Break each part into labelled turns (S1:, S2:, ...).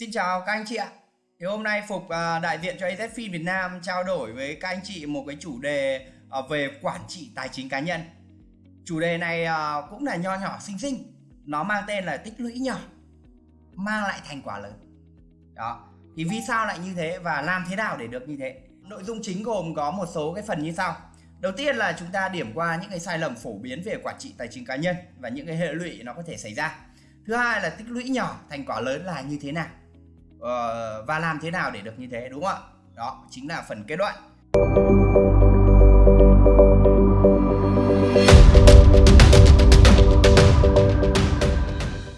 S1: Xin chào các anh chị ạ. Thì hôm nay Phục à, đại diện cho AZFIN Việt Nam trao đổi với các anh chị một cái chủ đề à, về quản trị tài chính cá nhân. Chủ đề này à, cũng là nho nhỏ xinh xinh. Nó mang tên là tích lũy nhỏ, mang lại thành quả lớn. Đó. Thì vì sao lại như thế và làm thế nào để được như thế? Nội dung chính gồm có một số cái phần như sau. Đầu tiên là chúng ta điểm qua những cái sai lầm phổ biến về quản trị tài chính cá nhân và những cái hệ lụy nó có thể xảy ra. Thứ hai là tích lũy nhỏ, thành quả lớn là như thế nào uh, và làm thế nào để được như thế đúng không ạ? Đó chính là phần kết luận.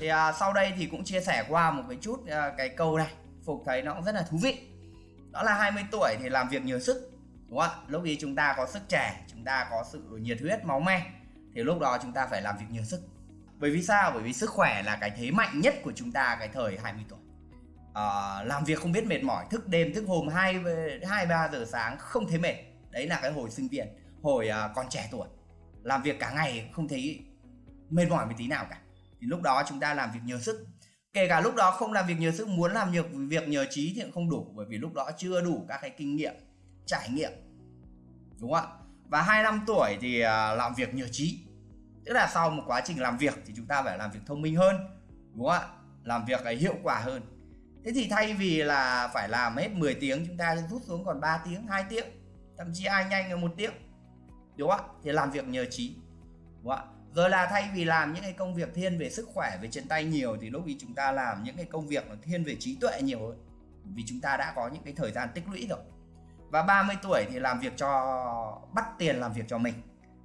S1: Thì à, sau đây thì cũng chia sẻ qua một cái chút à, cái câu này. Phục thấy nó cũng rất là thú vị. Đó là 20 tuổi thì làm việc nhiều sức đúng không ạ? Lúc ấy chúng ta có sức trẻ chúng ta có sự nhiệt huyết máu me thì lúc đó chúng ta phải làm việc nhiều sức. Bởi vì sao? Bởi vì sức khỏe là cái thế mạnh nhất của chúng ta cái thời 20 tuổi à, làm việc không biết mệt mỏi thức đêm thức hôm hai hai ba giờ sáng không thấy mệt. Đấy là cái hồi sinh viên hồi à, còn trẻ tuổi. Làm việc cả ngày không thấy mệt mỏi một tí nào cả. Thì lúc đó chúng ta làm việc nhờ sức. Kể cả lúc đó không làm việc nhờ sức muốn làm việc việc nhờ trí thì cũng không đủ bởi vì lúc đó chưa đủ các cái kinh nghiệm trải nghiệm. Đúng không ạ? Và hai năm tuổi thì à, làm việc nhờ trí. Tức là sau một quá trình làm việc thì chúng ta phải làm việc thông minh hơn. Đúng không ạ? Làm việc cái hiệu quả hơn thế thì thay vì là phải làm hết 10 tiếng, chúng ta rút xuống còn 3 tiếng 2 tiếng, thậm chí ai nhanh là một tiếng. Đúng không ạ? Thì làm việc nhờ trí. Đúng không ạ? Rồi là thay vì làm những cái công việc thiên về sức khỏe, về chân tay nhiều, thì lúc ý chúng ta làm những cái công việc nó thiên về trí tuệ nhiều hơn vì chúng ta đã có những cái thời gian tích lũy rồi. Và 30 tuổi thì làm việc cho, bắt tiền làm việc cho mình.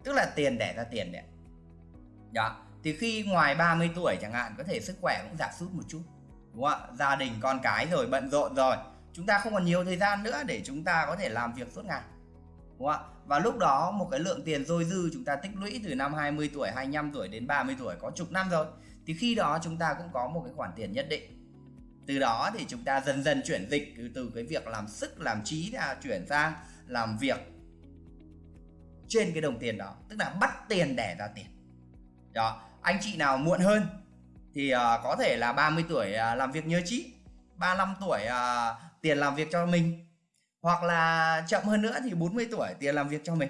S1: Tức là tiền đẻ ra tiền đấy đó. Thì khi ngoài 30 tuổi chẳng hạn, có thể sức khỏe cũng giảm sút một chút đúng không ạ? Gia đình con cái rồi bận rộn rồi. Chúng ta không còn nhiều thời gian nữa để chúng ta có thể làm việc suốt ngày. Đúng không ạ? Và lúc đó một cái lượng tiền dôi dư chúng ta tích lũy từ năm 20 tuổi 25 tuổi đến 30 tuổi có chục năm rồi thì khi đó chúng ta cũng có một cái khoản tiền nhất định. Từ đó thì chúng ta dần dần chuyển dịch từ, từ cái việc làm sức làm trí ra chuyển sang làm việc trên cái đồng tiền đó. Tức là bắt tiền đẻ ra tiền. Đó anh chị nào muộn hơn thì uh, có thể là 30 tuổi uh, làm việc nhớ trí 35 tuổi uh, tiền làm việc cho mình. Hoặc là chậm hơn nữa thì 40 tuổi tiền làm việc cho mình.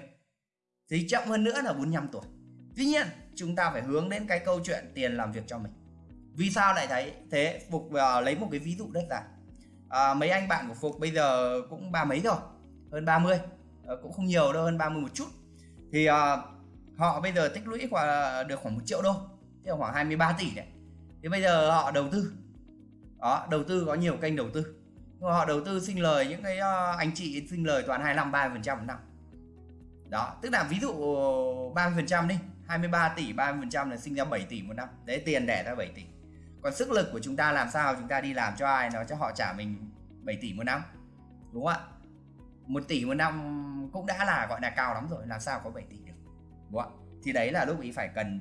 S1: Thì chậm hơn nữa là 45 tuổi. Tuy nhiên chúng ta phải hướng đến cái câu chuyện tiền làm việc cho mình. Vì sao lại thấy thế? Phục uh, lấy một cái ví dụ rất là uh, mấy anh bạn của phục bây giờ cũng ba mấy rồi hơn 30 uh, cũng không nhiều đâu hơn 30 một chút. Thì uh, họ bây giờ tích lũy khoảng được khoảng một triệu đô tức là khoảng 23 tỷ đấy thế bây giờ họ đầu tư. Đó, đầu tư có nhiều kênh đầu tư. Họ đầu tư sinh lời những cái ờ, anh chị sinh lời toàn 25 30 phần trăm một năm. Đó, tức là ví dụ 30 phần trăm đi 23 tỷ 30 phần trăm là sinh ra 7 tỷ một năm. Đấy, tiền đẻ ra 7 tỷ. Còn sức lực của chúng ta làm sao? Chúng ta đi làm cho ai nó cho họ trả mình 7 tỷ một năm, đúng không ạ? 1 tỷ một năm cũng đã là, gọi là, cao lắm rồi, làm sao có 7 tỷ được, đúng không ạ? Thì đấy là lúc ý phải cần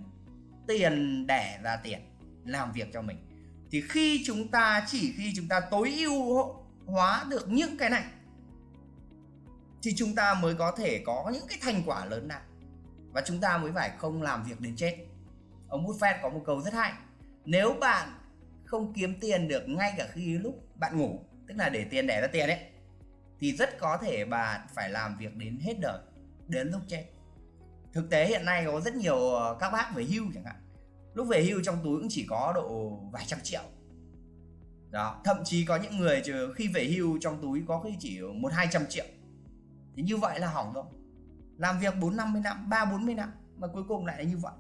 S1: tiền đẻ ra tiền làm việc cho mình. Thì khi chúng ta, chỉ khi chúng ta tối ưu hóa được những cái này, thì chúng ta mới có thể có những cái thành quả lớn nào và chúng ta mới phải không làm việc đến chết. Ông Buffett có một câu rất hay, nếu bạn không kiếm tiền được ngay cả khi lúc bạn ngủ, tức là để tiền đẻ ra tiền ấy, thì rất có thể bạn phải làm việc đến hết đời, đến lúc chết. Thực tế hiện nay có rất nhiều ờ, các bác về hưu chẳng hạn lúc về hưu trong túi cũng chỉ có độ vài trăm triệu. Đó, thậm chí có những người khi về hưu trong túi có khi chỉ một hai trăm triệu. Thì như vậy là hỏng rồi. Làm việc bốn năm mươi năm, ba bốn mươi năm mà cuối cùng lại là như vậy.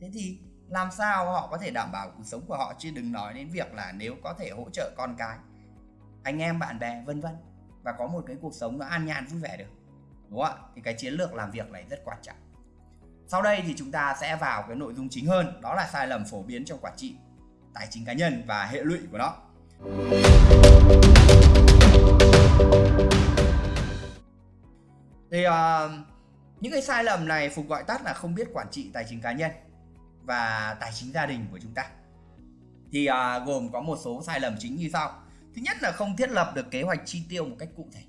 S1: Thế thì làm sao họ có thể đảm bảo cuộc sống của họ? Chứ đừng nói đến việc là nếu có thể hỗ trợ con cái, anh em, bạn bè, vân vân. Và có một cái cuộc sống nó an nhàn vui vẻ được. Đúng không ạ? Thì cái chiến lược làm việc này rất quan trọng sau đây thì chúng ta sẽ vào cái nội dung chính hơn, đó là sai lầm phổ biến trong quản trị tài chính cá nhân và hệ lụy của nó. Thì uh, những cái sai lầm này Phục gọi tắt là không biết quản trị tài chính cá nhân và tài chính gia đình của chúng ta. Thì uh, gồm có một số sai lầm chính như sau. Thứ nhất là không thiết lập được kế hoạch chi tiêu một cách cụ thể.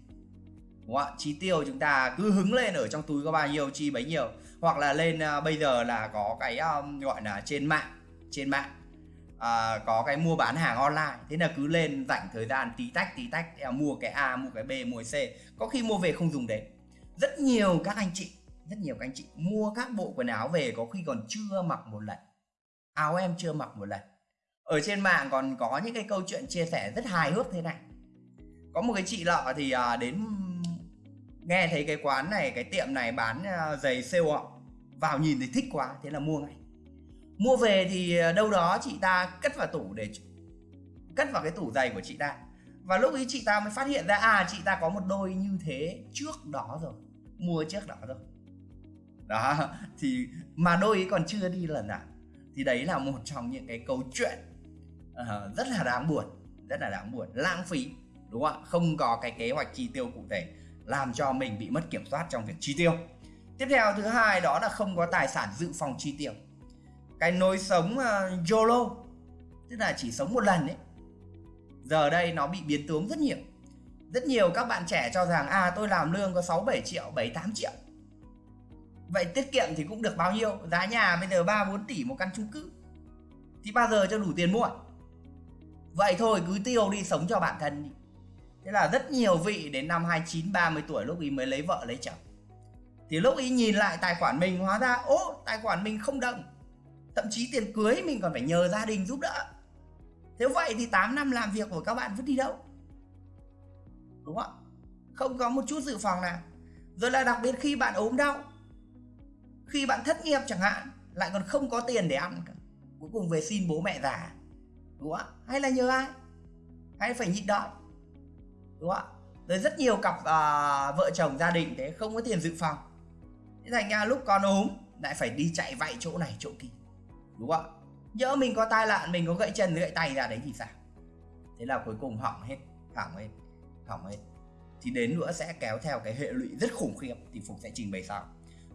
S1: Đúng không ạ? Chi tiêu chúng ta cứ hứng lên ở trong túi có bao nhiêu chi bấy nhiêu hoặc là lên uh, bây giờ là có cái um, gọi là trên mạng trên mạng uh, có cái mua bán hàng online. Thế là cứ lên rảnh thời gian tí tách tí tách uh, mua cái A mua cái B mua cái C. Có khi mua về không dùng đến. Rất nhiều các anh chị rất nhiều các anh chị mua các bộ quần áo về có khi còn chưa mặc một lần. Áo em chưa mặc một lần. Ở trên mạng còn có những cái câu chuyện chia sẻ rất hài hước thế này. Có một cái chị lọ thì uh, đến nghe thấy cái quán này cái tiệm này bán ờ, giày sale ạ. Vào nhìn thì thích quá thế là mua ngay. Mua về thì ờ, đâu đó chị ta cất vào tủ để cất vào cái tủ giày của chị ta. Và lúc ấy chị ta mới phát hiện ra à chị ta có một đôi như thế trước đó rồi mua trước đó rồi. Đó thì mà đôi ấy còn chưa đi lần nào. Thì đấy là một trong những cái câu chuyện uh, rất là đáng buồn rất là đáng buồn lãng phí đúng không ạ? Không có cái kế hoạch chi tiêu cụ thể làm cho mình bị mất kiểm soát trong việc chi tiêu. Tiếp theo thứ hai đó là không có tài sản dự phòng chi tiêu. Cái nối sống uh, YOLO tức là chỉ sống một lần ấy giờ đây nó bị biến tướng rất nhiều. Rất nhiều các bạn trẻ cho rằng à tôi làm lương có 6 7 triệu 7 8 triệu. Vậy tiết kiệm thì cũng được bao nhiêu? Giá nhà bây giờ 3 4 tỷ một căn chung cư. Thì bao giờ cho đủ tiền mua? Vậy thôi cứ tiêu đi sống cho bản thân đi thế là rất nhiều vị đến năm 29 30 tuổi lúc ý mới lấy vợ lấy chồng. Thì lúc ý nhìn lại tài khoản mình, hóa ra, ô, tài khoản mình không đồng thậm chí tiền cưới mình còn phải nhờ gia đình giúp đỡ. Thế vậy thì 8 năm làm việc của các bạn vứt đi đâu? Đúng không không có một chút dự phòng nào. Rồi là đặc biệt khi bạn ốm đau, khi bạn thất nghiệp chẳng hạn, lại còn không có tiền để ăn cả. Cuối cùng về xin bố mẹ già. Đúng không hay là nhờ ai? Hay phải nhịn đói? Đúng không rồi rất nhiều cặp à, vợ chồng gia đình thế không có tiền dự phòng. Thế thành ra lúc con ốm lại phải đi chạy vạy chỗ này chỗ kia. Đúng không nhỡ mình có tai nạn mình có gãy chân gãy tay ra đấy thì sao? Thế là cuối cùng hỏng hết hỏng hết hỏng hết. Thì đến nữa sẽ kéo theo cái hệ lụy rất khủng khiếp thì phục sẽ trình bày sau.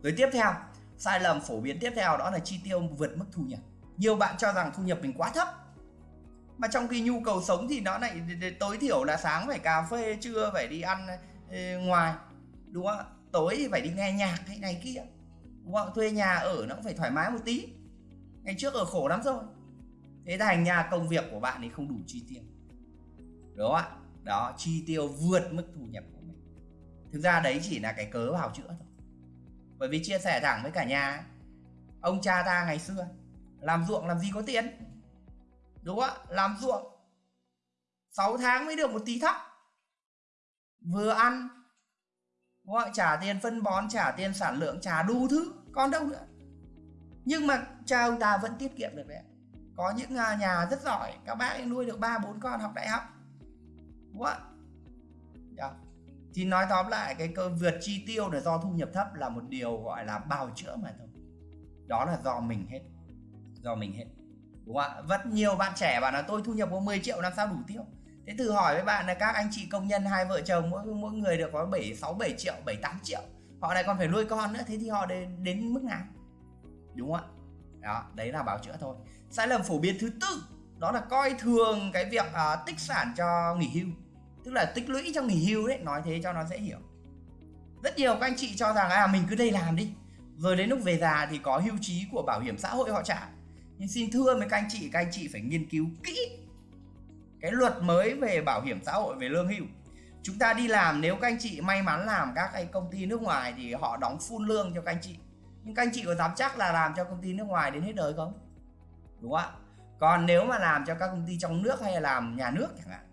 S1: Rồi tiếp theo sai lầm phổ biến tiếp theo đó là chi tiêu vượt mức thu nhập. Nhiều bạn cho rằng thu nhập mình quá thấp mà trong khi nhu cầu sống thì nó lại tối thiểu là sáng phải cà phê, trưa phải đi ăn ngoài, đúng không tối thì phải đi nghe nhạc hay này kia, đúng không thuê nhà ở nó cũng phải thoải mái một tí. Ngày trước ở khổ lắm rồi. Thế thành nhà công việc của bạn thì không đủ chi tiêu. Đúng không ạ? Đó, chi tiêu vượt mức thu nhập của mình. Thực ra đấy chỉ là cái cớ bào chữa thôi. Bởi vì chia sẻ thẳng với cả nhà, ông cha ta ngày xưa, làm ruộng làm gì có tiền đúng không ạ? Làm ruộng. 6 tháng mới được một tí thóc. Vừa ăn. Đúng không? trả tiền phân bón, trả tiền sản lượng, trả đủ thứ. Còn đâu nữa. Nhưng mà cha ông ta vẫn tiết kiệm được đấy có những à, nhà rất giỏi. Các bác ấy nuôi được ba, bốn con học đại học. Đúng không dạ. thì nói tóm lại, cái cơ vượt chi tiêu là do thu nhập thấp là một điều gọi là bào chữa mà thôi. Đó là do mình hết. Do mình hết đúng không ạ? Rất nhiều bạn trẻ bảo là tôi thu nhập có 10 triệu làm sao đủ tiêu? Thế thử hỏi với bạn là các anh chị công nhân hai vợ chồng mỗi mỗi người được có 7 6 7 triệu 7 8 triệu. Họ lại còn phải nuôi con nữa thế thì họ đến đến mức nào? Đúng không ạ? Đó đấy là báo chữa thôi. Sai lầm phổ biến thứ tư đó là coi thường cái việc uh, tích sản cho nghỉ hưu. Tức là tích lũy cho nghỉ hưu đấy nói thế cho nó dễ hiểu. Rất nhiều các anh chị cho rằng à mình cứ đây làm đi. Rồi đến lúc về già thì có hưu trí của bảo hiểm xã hội họ trả nhưng xin thưa với các anh chị các anh chị phải nghiên cứu kỹ cái luật mới về bảo hiểm xã hội về lương hưu. Chúng ta đi làm nếu các anh chị may mắn làm các cái công ty nước ngoài thì họ đóng full lương cho các anh chị. Nhưng các anh chị có dám chắc là làm cho công ty nước ngoài đến hết đời không? Đúng không ạ? Còn nếu mà làm cho các công ty trong nước hay là làm nhà nước chẳng hạn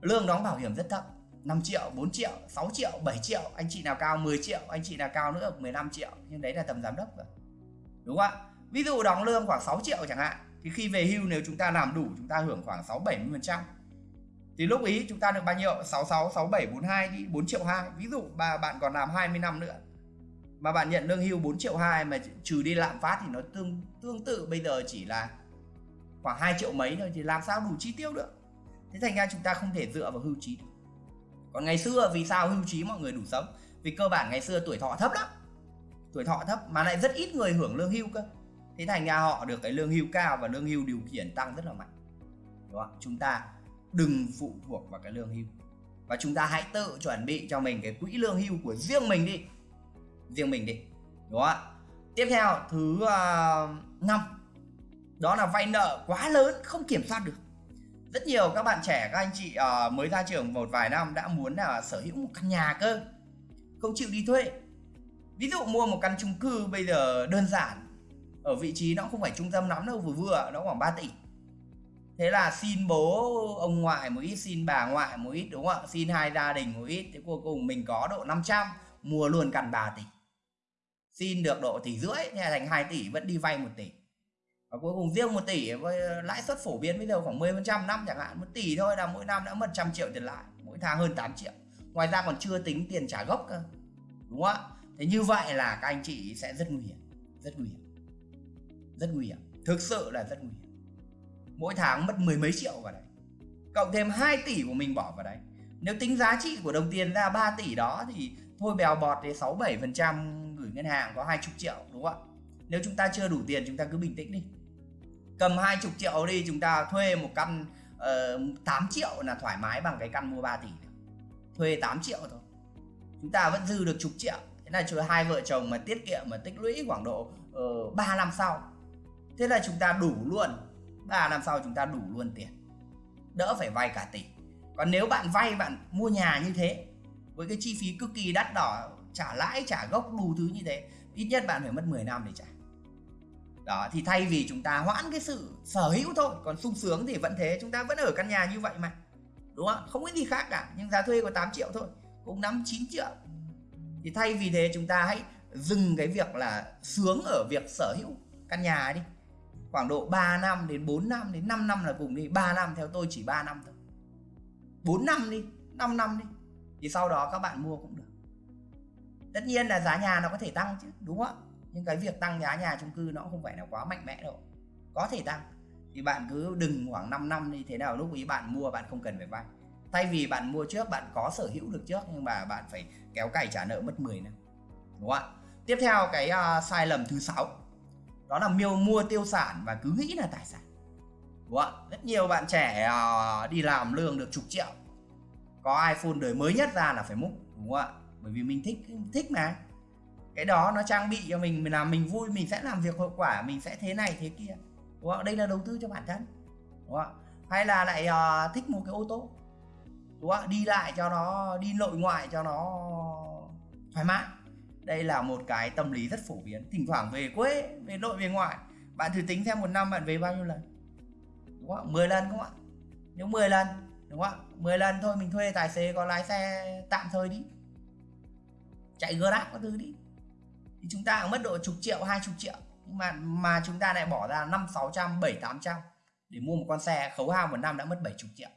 S1: lương đóng bảo hiểm rất thấp 5 triệu, 4 triệu, 6 triệu, 7 triệu Anh chị nào cao 10 triệu, anh chị nào cao nữa 15 triệu. Nhưng đấy là tầm giám đốc rồi. Đúng không ạ? Ví dụ đóng lương khoảng 6 triệu chẳng hạn Thì khi về hưu nếu chúng ta làm đủ chúng ta hưởng khoảng 6-70% Thì lúc ý chúng ta được bao nhiêu? 66, 67, 42 đi 4 triệu 2 Ví dụ bà bạn còn làm 20 năm nữa Mà bạn nhận lương hưu 4 triệu 2 Mà trừ đi lạm phát thì nó tương tương tự bây giờ chỉ là khoảng 2 triệu mấy thôi Thì làm sao đủ chi tiêu được? Thế thành ra chúng ta không thể dựa vào hưu trí được. Còn ngày xưa vì sao hưu trí mọi người đủ sống? Vì cơ bản ngày xưa tuổi thọ thấp lắm. Tuổi thọ thấp mà lại rất ít người hưởng lương hưu cơ thế thành ra họ được cái lương hưu cao và lương hưu điều khiển tăng rất là mạnh. Đúng không? chúng ta đừng phụ thuộc vào cái lương hưu. Và chúng ta hãy tự chuẩn bị cho mình cái quỹ lương hưu của riêng mình đi. Riêng mình đi. Đúng không tiếp theo thứ uh, năm. Đó là vay nợ quá lớn không kiểm soát được. Rất nhiều các bạn trẻ các anh chị uh, mới ra trường một vài năm đã muốn là sở hữu một căn nhà cơ. Không chịu đi thuê. Ví dụ mua một căn chung cư bây giờ đơn giản ở vị trí nó không phải trung tâm lắm đâu, vừa vừa nó khoảng 3 tỷ. Thế là xin bố ông ngoại một ít, xin bà ngoại một ít, đúng không ạ? Xin hai gia đình một ít, thế cuối cùng mình có độ 500 mua luôn căn 3 tỷ. Xin được độ tỷ rưỡi, thế thành 2 tỷ, vẫn đi vay 1 tỷ. Và cuối cùng riêng 1 tỷ, với lãi suất phổ biến bây giờ khoảng 10% năm chẳng hạn 1 tỷ thôi là mỗi năm đã mất trăm triệu tiền lãi, mỗi tháng hơn 8 triệu. Ngoài ra còn chưa tính tiền trả gốc cơ, đúng không ạ? Thế như vậy là các anh chị sẽ rất nguy hiểm, rất nguy hiểm rất nguy hiểm thực sự là rất nguy hiểm. Mỗi tháng mất mười mấy triệu vào đấy cộng thêm 2 tỷ của mình bỏ vào đấy. Nếu tính giá trị của đồng tiền ra 3 tỷ đó thì thôi bèo bọt thì 6 7 phần trăm gửi ngân hàng có 20 triệu đúng không ạ? Nếu chúng ta chưa đủ tiền chúng ta cứ bình tĩnh đi. Cầm 20 triệu đi chúng ta thuê một căn ờ, uh, 8 triệu là thoải mái bằng cái căn mua 3 tỷ thuê 8 triệu thôi. Chúng ta vẫn dư được chục triệu. Thế là hai vợ chồng mà tiết kiệm mà tích lũy khoảng độ ờ, uh, 3 năm sau thế là chúng ta đủ luôn. 3 năm sau chúng ta đủ luôn tiền. Đỡ phải vay cả tỷ. Còn nếu bạn vay, bạn mua nhà như thế, với cái chi phí cực kỳ đắt đỏ, trả lãi, trả gốc đủ thứ như thế, ít nhất bạn phải mất 10 năm để trả. Đó, thì thay vì chúng ta hoãn cái sự sở hữu thôi, còn sung sướng thì vẫn thế, chúng ta vẫn ở căn nhà như vậy mà. Đúng không? Không có gì khác cả, nhưng giá thuê có 8 triệu thôi, cũng 5 9 triệu. Thì thay vì thế, chúng ta hãy dừng cái việc là sướng ở việc sở hữu căn nhà đi khoảng độ 3 năm đến 4 năm đến 5 năm là cùng đi 3 năm theo tôi chỉ 3 năm thôi. 4 năm đi 5 năm đi thì sau đó các bạn mua cũng được. Tất nhiên là giá nhà nó có thể tăng chứ đúng không nhưng cái việc tăng giá nhà chung cư nó không phải là quá mạnh mẽ đâu. Có thể tăng thì bạn cứ đừng khoảng 5 năm đi thế nào lúc ý bạn mua bạn không cần phải vay. Thay vì bạn mua trước bạn có sở hữu được trước nhưng mà bạn phải kéo cày trả nợ mất 10 năm đúng không ạ? Tiếp theo cái uh, sai lầm thứ sáu đó là miêu mua tiêu sản và cứ nghĩ là tài sản. Đúng không ạ? Rất nhiều bạn trẻ ờ, đi làm lương được chục triệu. Có iPhone đời mới nhất ra là phải múc đúng không ạ? Bởi vì mình thích thích mà. Cái đó nó trang bị cho mình mình làm mình vui mình sẽ làm việc hiệu quả mình sẽ thế này thế kia. Đúng không? đây là đầu tư cho bản thân. Đúng không? hay là lại uh, thích một cái ô tô. Đúng không? đi lại cho nó đi nội ngoại cho nó thoải mái đây là một cái tâm lý rất phổ biến, thỉnh thoảng về quê, về nội về ngoại. Bạn thử tính xem một năm bạn về bao nhiêu lần? Đúng không 10 lần không ạ? Nếu 10 lần, đúng không ạ? 10 lần thôi, mình thuê tài xế có lái xe tạm thời đi. Chạy grab có thứ đi. Thì chúng ta cũng mất độ chục triệu, hai chục triệu. Nhưng mà mà chúng ta lại bỏ ra năm, sáu trăm, bảy, tám trăm để mua một con xe khấu hao một năm đã mất bảy chục triệu.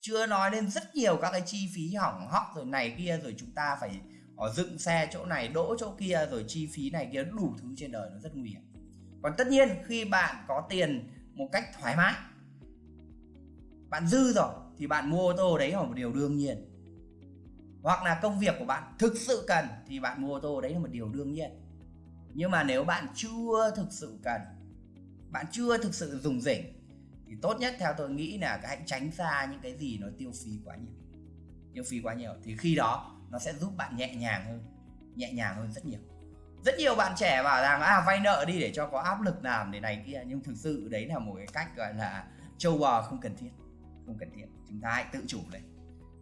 S1: Chưa nói đến rất nhiều các cái chi phí hỏng hóc rồi này kia rồi chúng ta phải ở dựng xe chỗ này, đỗ chỗ kia, rồi chi phí này kia, đủ thứ trên đời nó rất nguy hiểm. Còn tất nhiên, khi bạn có tiền một cách thoải mái, bạn dư rồi, thì bạn mua ô tô đấy là một điều đương nhiên. Hoặc là công việc của bạn thực sự cần, thì bạn mua ô tô đấy là một điều đương nhiên. Nhưng mà nếu bạn chưa thực sự cần, bạn chưa thực sự dùng rỉnh, thì tốt nhất theo tôi nghĩ là hãy tránh xa những cái gì nó tiêu phí quá nhiều. Tiêu phí quá nhiều. Thì khi đó nó sẽ giúp bạn nhẹ nhàng hơn, nhẹ nhàng hơn rất nhiều. Rất nhiều bạn trẻ bảo rằng à vay nợ đi để cho có áp lực làm để này kia. Nhưng thực sự đấy là một cái cách gọi là châu bò không cần thiết, không cần thiết. Chúng ta hãy tự chủ lên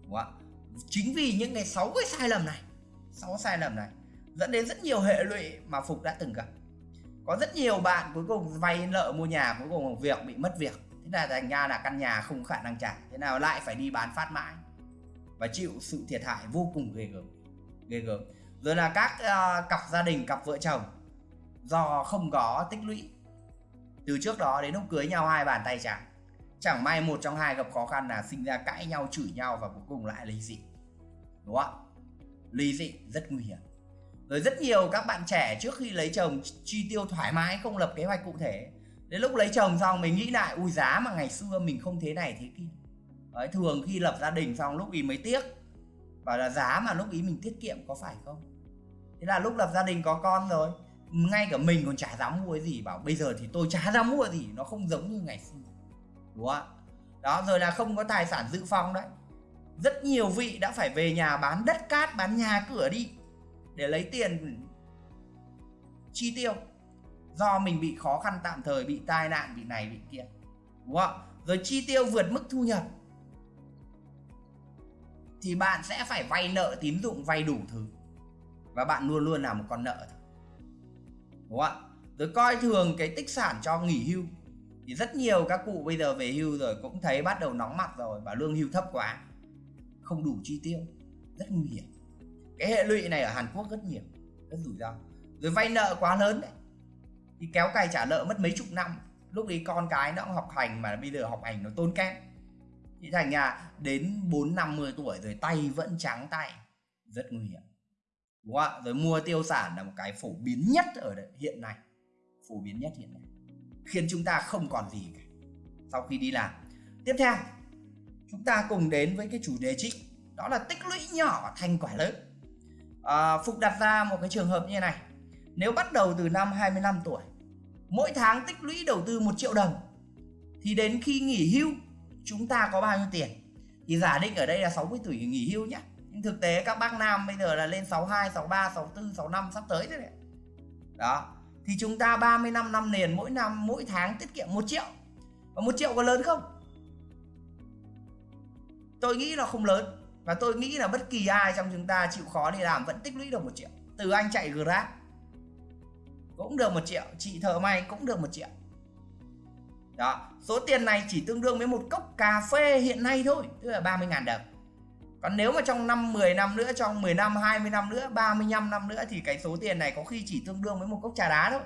S1: đúng không ạ? chính vì những cái sáu cái sai lầm này, sáu sai lầm này dẫn đến rất nhiều hệ lụy mà phục đã từng gặp. Có rất nhiều bạn cuối cùng vay nợ mua nhà, cuối cùng việc bị mất việc. Thế là thành ra là căn nhà không khả năng trả, thế nào lại phải đi bán phát mãi và chịu sự thiệt hại vô cùng ghê gớm ghê gớm. Rồi là các uh, cặp gia đình cặp vợ chồng do không có tích lũy từ trước đó đến lúc cưới nhau hai bàn tay chẳng chẳng may một trong hai gặp khó khăn là sinh ra cãi nhau chửi nhau và cuối cùng lại ly dị. Đúng không? Ly dị rất nguy hiểm. Rồi rất nhiều các bạn trẻ trước khi lấy chồng chi tiêu thoải mái không lập kế hoạch cụ thể. Đến lúc lấy chồng xong mình nghĩ lại ui giá mà ngày xưa mình không thế này thế kia. Đấy, thường khi lập gia đình xong lúc ý mới tiếc. Bảo là giá mà lúc ý mình tiết kiệm có phải không? Thế là lúc lập gia đình có con rồi ngay cả mình còn chả dám mua cái gì. Bảo bây giờ thì tôi chả dám mua gì nó không giống như ngày xưa. Đúng không đó rồi là không có tài sản dự phòng đấy. Rất nhiều vị đã phải về nhà bán đất cát bán nhà cửa đi để lấy tiền chi tiêu. Do mình bị khó khăn tạm thời bị tai nạn bị này bị kia. Đúng không rồi chi tiêu vượt mức thu nhập thì bạn sẽ phải vay nợ tín dụng, vay đủ thứ. Và bạn luôn luôn là một con nợ đúng không ạ? Rồi coi thường cái tích sản cho nghỉ hưu. Thì rất nhiều các cụ bây giờ về hưu rồi cũng thấy bắt đầu nóng mặt rồi và lương hưu thấp quá. Không đủ chi tiêu. Rất nguy hiểm. Cái hệ lụy này ở Hàn Quốc rất nhiều. Rất rủi ro. Rồi vay nợ quá lớn đấy. Thì kéo cày trả nợ mất mấy chục năm. Lúc ấy con cái nó học hành mà bây giờ học hành nó tốn kém thì thành nhà đến bốn năm mươi tuổi rồi tay vẫn trắng tay rất nguy hiểm. Đúng không ạ? Rồi mua tiêu sản là một cái phổ biến nhất ở đây, hiện nay. Phổ biến nhất hiện nay. Khiến chúng ta không còn gì cả. Sau khi đi làm. Tiếp theo chúng ta cùng đến với cái chủ đề chính. Đó là tích lũy nhỏ thành quả lớn. À, Phục đặt ra một cái trường hợp như này. Nếu bắt đầu từ năm 25 tuổi mỗi tháng tích lũy đầu tư 1 triệu đồng thì đến khi nghỉ hưu chúng ta có bao nhiêu tiền? Thì giả định ở đây là 60 tuổi nghỉ hưu nhé nhưng thực tế các bác nam bây giờ là lên 62, 63, 64, 65 sắp tới thế đấy. Đó. Thì chúng ta 35 năm năm liền mỗi năm mỗi tháng tiết kiệm 1 triệu. Và 1 triệu có lớn không? Tôi nghĩ là không lớn. Và tôi nghĩ là bất kỳ ai trong chúng ta chịu khó đi làm vẫn tích lũy được một triệu. Từ anh chạy grab cũng được một triệu chị thợ may cũng được một triệu đó, số tiền này chỉ tương đương với một cốc cà phê hiện nay thôi, tức là 30 ngàn đồng. Còn nếu mà trong năm 10 năm nữa, trong 10 năm 20 năm nữa 35 năm nữa thì cái số tiền này có khi chỉ tương đương với một cốc trà đá thôi.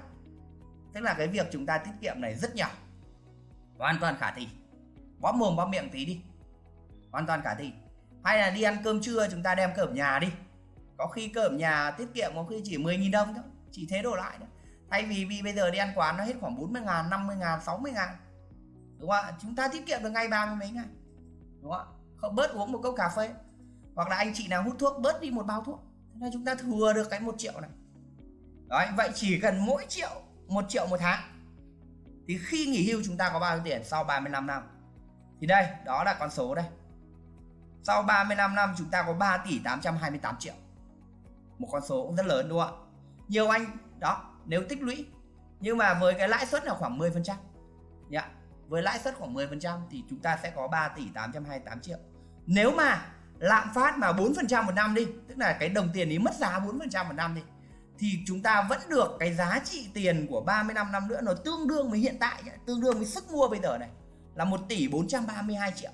S1: Tức là cái việc chúng ta tiết kiệm này rất nhỏ. Hoàn toàn khả thi. Bóp mồm, bóp miệng tí đi. Hoàn toàn khả thi. Hay là đi ăn cơm trưa, chúng ta đem cơm nhà đi. Có khi cơm nhà tiết kiệm có khi chỉ 10.000 đồng thôi. Chỉ thế đổ lại thôi thay vì vì bây giờ đi ăn quán nó hết khoảng 40 ngàn 50 ngàn 60 ngàn. Đúng không ạ? Chúng ta tiết kiệm được ngay ba mươi mấy ngàn đúng không ạ? Không bớt uống một cốc cà phê. Hoặc là anh chị nào hút thuốc bớt đi một bao thuốc. Thế là chúng ta thừa được cái một triệu này. Đấy, vậy chỉ cần mỗi triệu một triệu một tháng. Thì khi nghỉ hưu chúng ta có bao nhiêu tiền? Sau 35 năm. Thì đây đó là con số đây. Sau 35 năm chúng ta có 3 tỷ 828 triệu. Một con số cũng rất lớn đúng không ạ? Nhiều anh đó nếu tích lũy. Nhưng mà với cái lãi suất là khoảng 10 phần trăm. Với lãi suất khoảng 10 phần trăm thì chúng ta sẽ có 3 tỷ 828 triệu. Nếu mà lạm phát mà 4 phần trăm một năm đi, tức là cái đồng tiền ấy mất giá 4 phần trăm một năm đi, thì chúng ta vẫn được cái giá trị tiền của 35 năm nữa nó tương đương với hiện tại tương đương với sức mua bây giờ này, là 1 tỷ 432 triệu.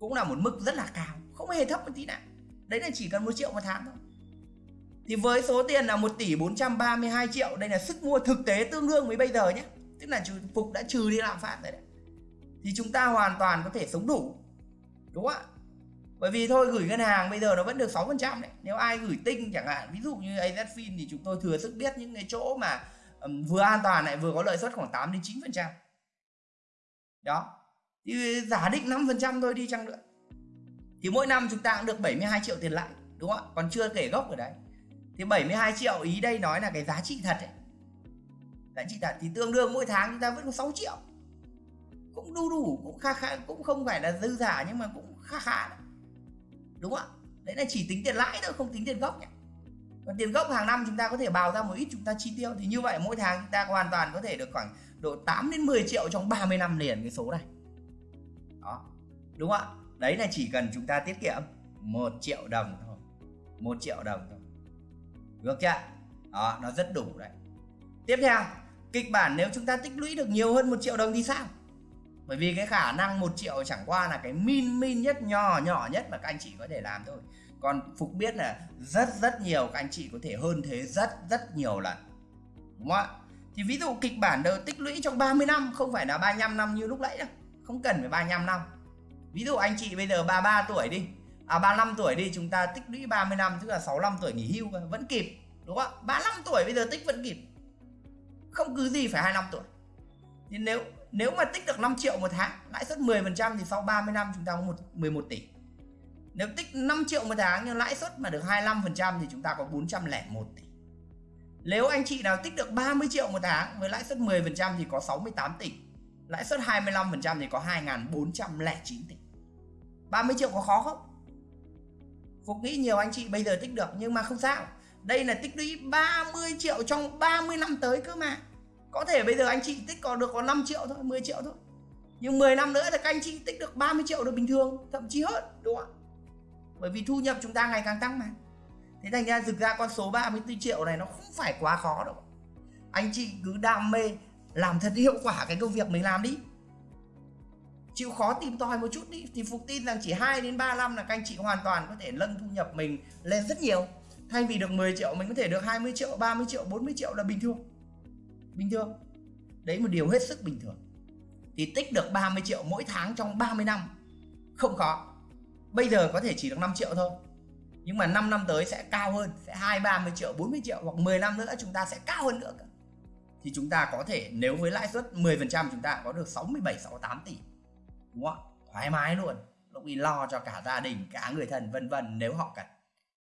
S1: Cũng là một mức rất là cao, không hề thấp một tí nào. Đấy là chỉ cần một triệu một tháng thôi thì với số tiền là 1 tỷ 432 triệu đây là sức mua thực tế tương đương với bây giờ nhé. Tức là phục đã trừ đi lạm phát rồi đấy. Thì chúng ta hoàn toàn có thể sống đủ. Đúng không ạ? Bởi vì thôi gửi ngân hàng bây giờ nó vẫn được 6% đấy. Nếu ai gửi tinh chẳng hạn ví dụ như AZFIN thì chúng tôi thừa sức biết những cái chỗ mà um, vừa an toàn lại vừa có lợi suất khoảng 8 đến 9% đó. Thì giả định 5% thôi đi chăng nữa. Thì mỗi năm chúng ta cũng được 72 triệu tiền lãi. Đúng không ạ? Còn chưa kể gốc ở đấy thì 72 triệu, ý đây nói là cái giá trị thật ấy. giá trị thật thì tương đương mỗi tháng chúng ta vẫn có 6 triệu. Cũng đủ đủ, cũng khá khá cũng không phải là dư giả nhưng mà cũng khá khá đấy. đúng không ạ? Đấy là chỉ tính tiền lãi thôi, không tính tiền gốc nhỉ còn tiền gốc hàng năm chúng ta có thể bào ra một ít, chúng ta chi tiêu. Thì như vậy mỗi tháng chúng ta hoàn toàn có thể được khoảng độ 8 đến 10 triệu trong 30 năm liền cái số này. Đó. Đúng không ạ? Đấy là chỉ cần chúng ta tiết kiệm một triệu đồng thôi. Một triệu đồng thôi được chưa? Đó, nó rất đủ đấy. Tiếp theo, kịch bản nếu chúng ta tích lũy được nhiều hơn một triệu đồng thì sao? Bởi vì cái khả năng một triệu chẳng qua là cái min min nhất nhỏ nhỏ nhất mà các anh chị có thể làm thôi. Còn phục biết là rất rất nhiều các anh chị có thể hơn thế rất rất nhiều lần. Đúng không ạ? Thì ví dụ kịch bản đầu tích lũy trong 30 năm, không phải là 35 năm như lúc nãy đâu. Không cần phải 35 năm. Ví dụ anh chị bây giờ 33 tuổi đi à 35 tuổi đi, chúng ta tích lũy 30 năm, tức là 65 tuổi nghỉ hưu vẫn kịp, đúng không ạ? 35 tuổi bây giờ tích vẫn kịp. Không cứ gì phải 25 tuổi. Nhưng nếu nếu mà tích được 5 triệu một tháng, lãi suất 10% thì sau 30 năm chúng ta có một 11 tỷ. Nếu tích 5 triệu một tháng nhưng lãi suất mà được 25% thì chúng ta có 401 tỷ. Nếu anh chị nào tích được 30 triệu một tháng với lãi suất 10% thì có 68 tỷ. Lãi suất 25% thì có 2.409 tỷ. 30 triệu có khó không? Phục nghĩ nhiều anh chị bây giờ tích được nhưng mà không sao. Đây là tích lũy 30 triệu trong 30 năm tới cơ mà. Có thể bây giờ anh chị tích còn được có 5 triệu thôi 10 triệu thôi. Nhưng 10 năm nữa thì các anh chị tích được 30 triệu được bình thường, thậm chí hơn, đúng không ạ? Bởi vì thu nhập chúng ta ngày càng tăng mà. Thế thành ra thực ra con số 34 triệu này nó không phải quá khó đâu. Anh chị cứ đam mê, làm thật hiệu quả cái công việc mình làm đi chịu khó tìm tòi một chút đi. Thì phục tin rằng chỉ 2 đến 3 năm là các anh chị hoàn toàn có thể nâng thu nhập mình lên rất nhiều. Thay vì được 10 triệu, mình có thể được 20 triệu 30 triệu 40 triệu là bình thường. Bình thường. Đấy một điều hết sức bình thường. Thì tích được 30 triệu mỗi tháng trong 30 năm, không khó. Bây giờ có thể chỉ được 5 triệu thôi. Nhưng mà 5 năm tới sẽ cao hơn, sẽ 2 30 triệu 40 triệu hoặc 10 năm nữa chúng ta sẽ cao hơn nữa thì chúng ta có thể, nếu với lãi suất 10% chúng ta có được 67 68 tỷ đúng không ạ? Thoải mái luôn. Lúc đi lo cho cả gia đình, cả người thân, vân vân nếu họ cần.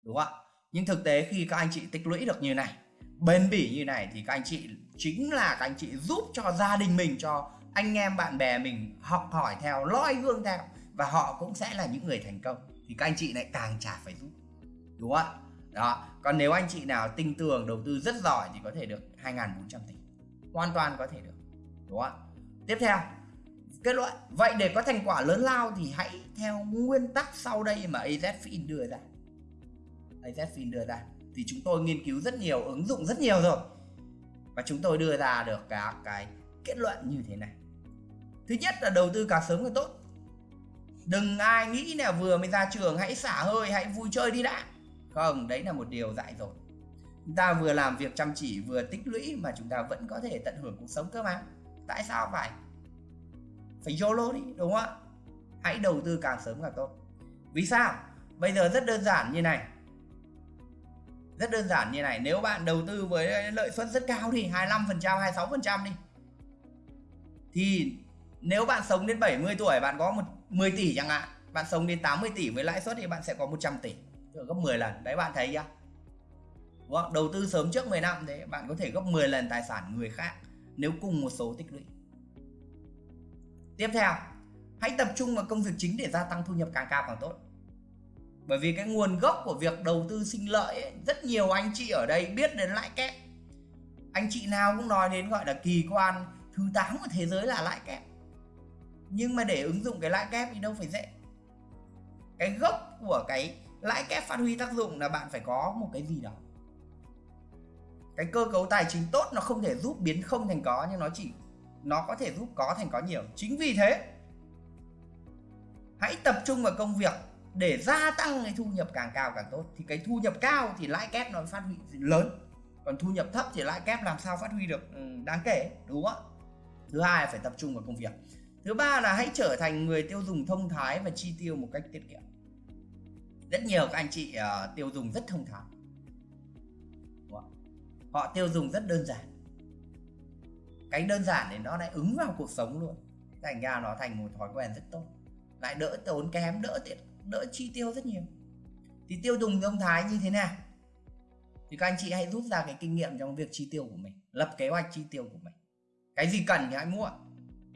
S1: Đúng không ạ? Nhưng thực tế khi các anh chị tích lũy được như này, bền bỉ như này thì các anh chị, chính là các anh chị giúp cho gia đình mình, cho anh em bạn bè mình học hỏi theo, loi gương theo và họ cũng sẽ là những người thành công thì các anh chị lại càng chả phải giúp. Đúng không ạ? Đó, còn nếu anh chị nào tinh tường, đầu tư rất giỏi thì có thể được 2.400 tỷ. Hoàn toàn có thể được. Đúng không ạ? Tiếp theo kết luận vậy để có thành quả lớn lao thì hãy theo nguyên tắc sau đây mà AZFIN đưa ra. AZFIN đưa ra. Thì chúng tôi nghiên cứu rất nhiều, ứng dụng rất nhiều rồi. Và chúng tôi đưa ra được các cái kết luận như thế này. Thứ nhất là đầu tư càng sớm càng tốt. Đừng ai nghĩ là vừa mới ra trường hãy xả hơi, hãy vui chơi đi đã. Không, đấy là một điều dạy rồi chúng ta vừa làm việc chăm chỉ, vừa tích lũy mà chúng ta vẫn có thể tận hưởng cuộc sống cơ mà. Tại sao phải? Phải YOLO đi, đúng không ạ? Hãy đầu tư càng sớm càng tốt. Vì sao? Bây giờ rất đơn giản như này. Rất đơn giản như này, nếu bạn đầu tư với lợi suất rất cao thì 25% 26% đi. Thì nếu bạn sống đến 70 tuổi, bạn có một 10 tỷ chẳng hạn, bạn sống đến 80 tỷ với lãi suất thì bạn sẽ có 100 tỷ gấp 10 lần. Đấy, bạn thấy chưa? Đúng không? đầu tư sớm trước 10 năm, thế bạn có thể gấp 10 lần tài sản người khác, nếu cùng một số tích lũy tiếp theo hãy tập trung vào công việc chính để gia tăng thu nhập càng cao càng tốt. Bởi vì cái nguồn gốc của việc đầu tư sinh lợi ấy, rất nhiều anh chị ở đây biết đến lãi kép. Anh chị nào cũng nói đến gọi là kỳ quan thứ 8 của thế giới là lãi kép. Nhưng mà để ứng dụng cái lãi kép thì đâu phải dễ. Cái gốc của cái lãi kép phát huy tác dụng là bạn phải có một cái gì đó. Cái cơ cấu tài chính tốt nó không thể giúp biến không thành có nhưng nó chỉ nó có thể giúp có thành có nhiều. Chính vì thế hãy tập trung vào công việc để gia tăng cái thu nhập càng cao càng tốt. Thì cái thu nhập cao thì lãi kép nó phát huy lớn. Còn thu nhập thấp thì lãi kép làm sao phát huy được ừ, đáng kể đúng không thứ hai là phải tập trung vào công việc. Thứ ba là hãy trở thành người tiêu dùng thông thái và chi tiêu một cách tiết kiệm. Rất nhiều các anh chị uh, tiêu dùng rất thông thái. Họ tiêu dùng rất đơn giản cái đơn giản thì nó lại ứng vào cuộc sống luôn. Thành ra nó thành một thói quen rất tốt. Lại đỡ tốn kém, đỡ tiện, đỡ chi tiêu rất nhiều. Thì tiêu dùng thông thái như thế nào? Thì các anh chị hãy rút ra cái kinh nghiệm trong việc chi tiêu của mình, lập kế hoạch chi tiêu của mình. Cái gì cần thì hãy mua.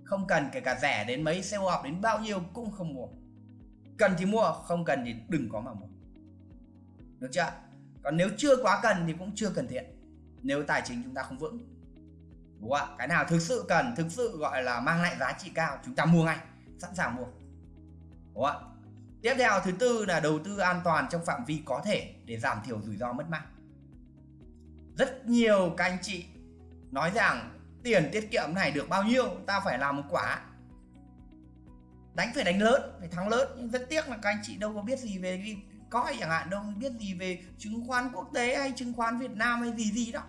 S1: Không cần kể cả rẻ đến mấy, sale off đến bao nhiêu cũng không mua. Cần thì mua, không cần thì đừng có mà mua. Được chưa còn nếu chưa quá cần thì cũng chưa cần thiện. Nếu tài chính chúng ta không vững đúng không ạ? Cái nào thực sự cần, thực sự gọi là mang lại giá trị cao, chúng ta mua ngay, sẵn sàng mua. Đúng không ạ? Tiếp theo, thứ tư là đầu tư an toàn trong phạm vi có thể để giảm thiểu rủi ro mất mát rất nhiều các anh chị nói rằng tiền tiết kiệm này được bao nhiêu, ta phải làm một quả. Đánh phải đánh lớn, phải thắng lớn, nhưng rất tiếc là các anh chị đâu có biết gì về coi chẳng hạn, đâu biết gì về chứng khoán quốc tế hay chứng khoán Việt Nam hay gì gì đó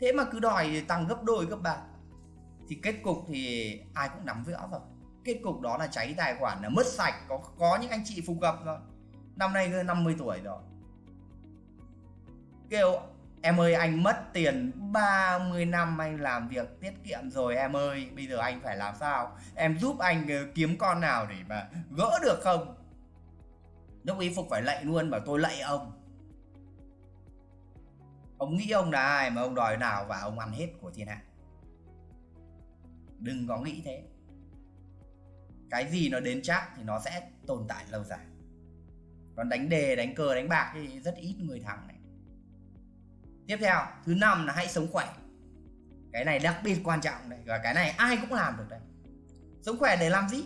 S1: thế mà cứ đòi tăng gấp đôi, gấp ba. Thì kết cục thì ai cũng nắm vỡ rồi. Kết cục đó là cháy tài khoản, là mất sạch, có có những anh chị phục gặp rồi. Năm nay 50 tuổi rồi. Kêu, em ơi, anh mất tiền 30 năm anh làm việc tiết kiệm rồi em ơi, bây giờ anh phải làm sao? Em giúp anh ờ, kiếm con nào để mà gỡ được không? Lúc ý phục phải lạy luôn, bảo tôi lạy ông ông nghĩ ông là ai mà ông đòi nào và ông ăn hết của thiên hạ? Đừng có nghĩ thế. Cái gì nó đến chắc thì nó sẽ tồn tại lâu dài. Còn đánh đề, đánh cờ, đánh bạc thì rất ít người thắng này. Tiếp theo, thứ năm là hãy sống khỏe. Cái này đặc biệt quan trọng đấy, và cái này ai cũng làm được đấy. Sống khỏe để làm gì?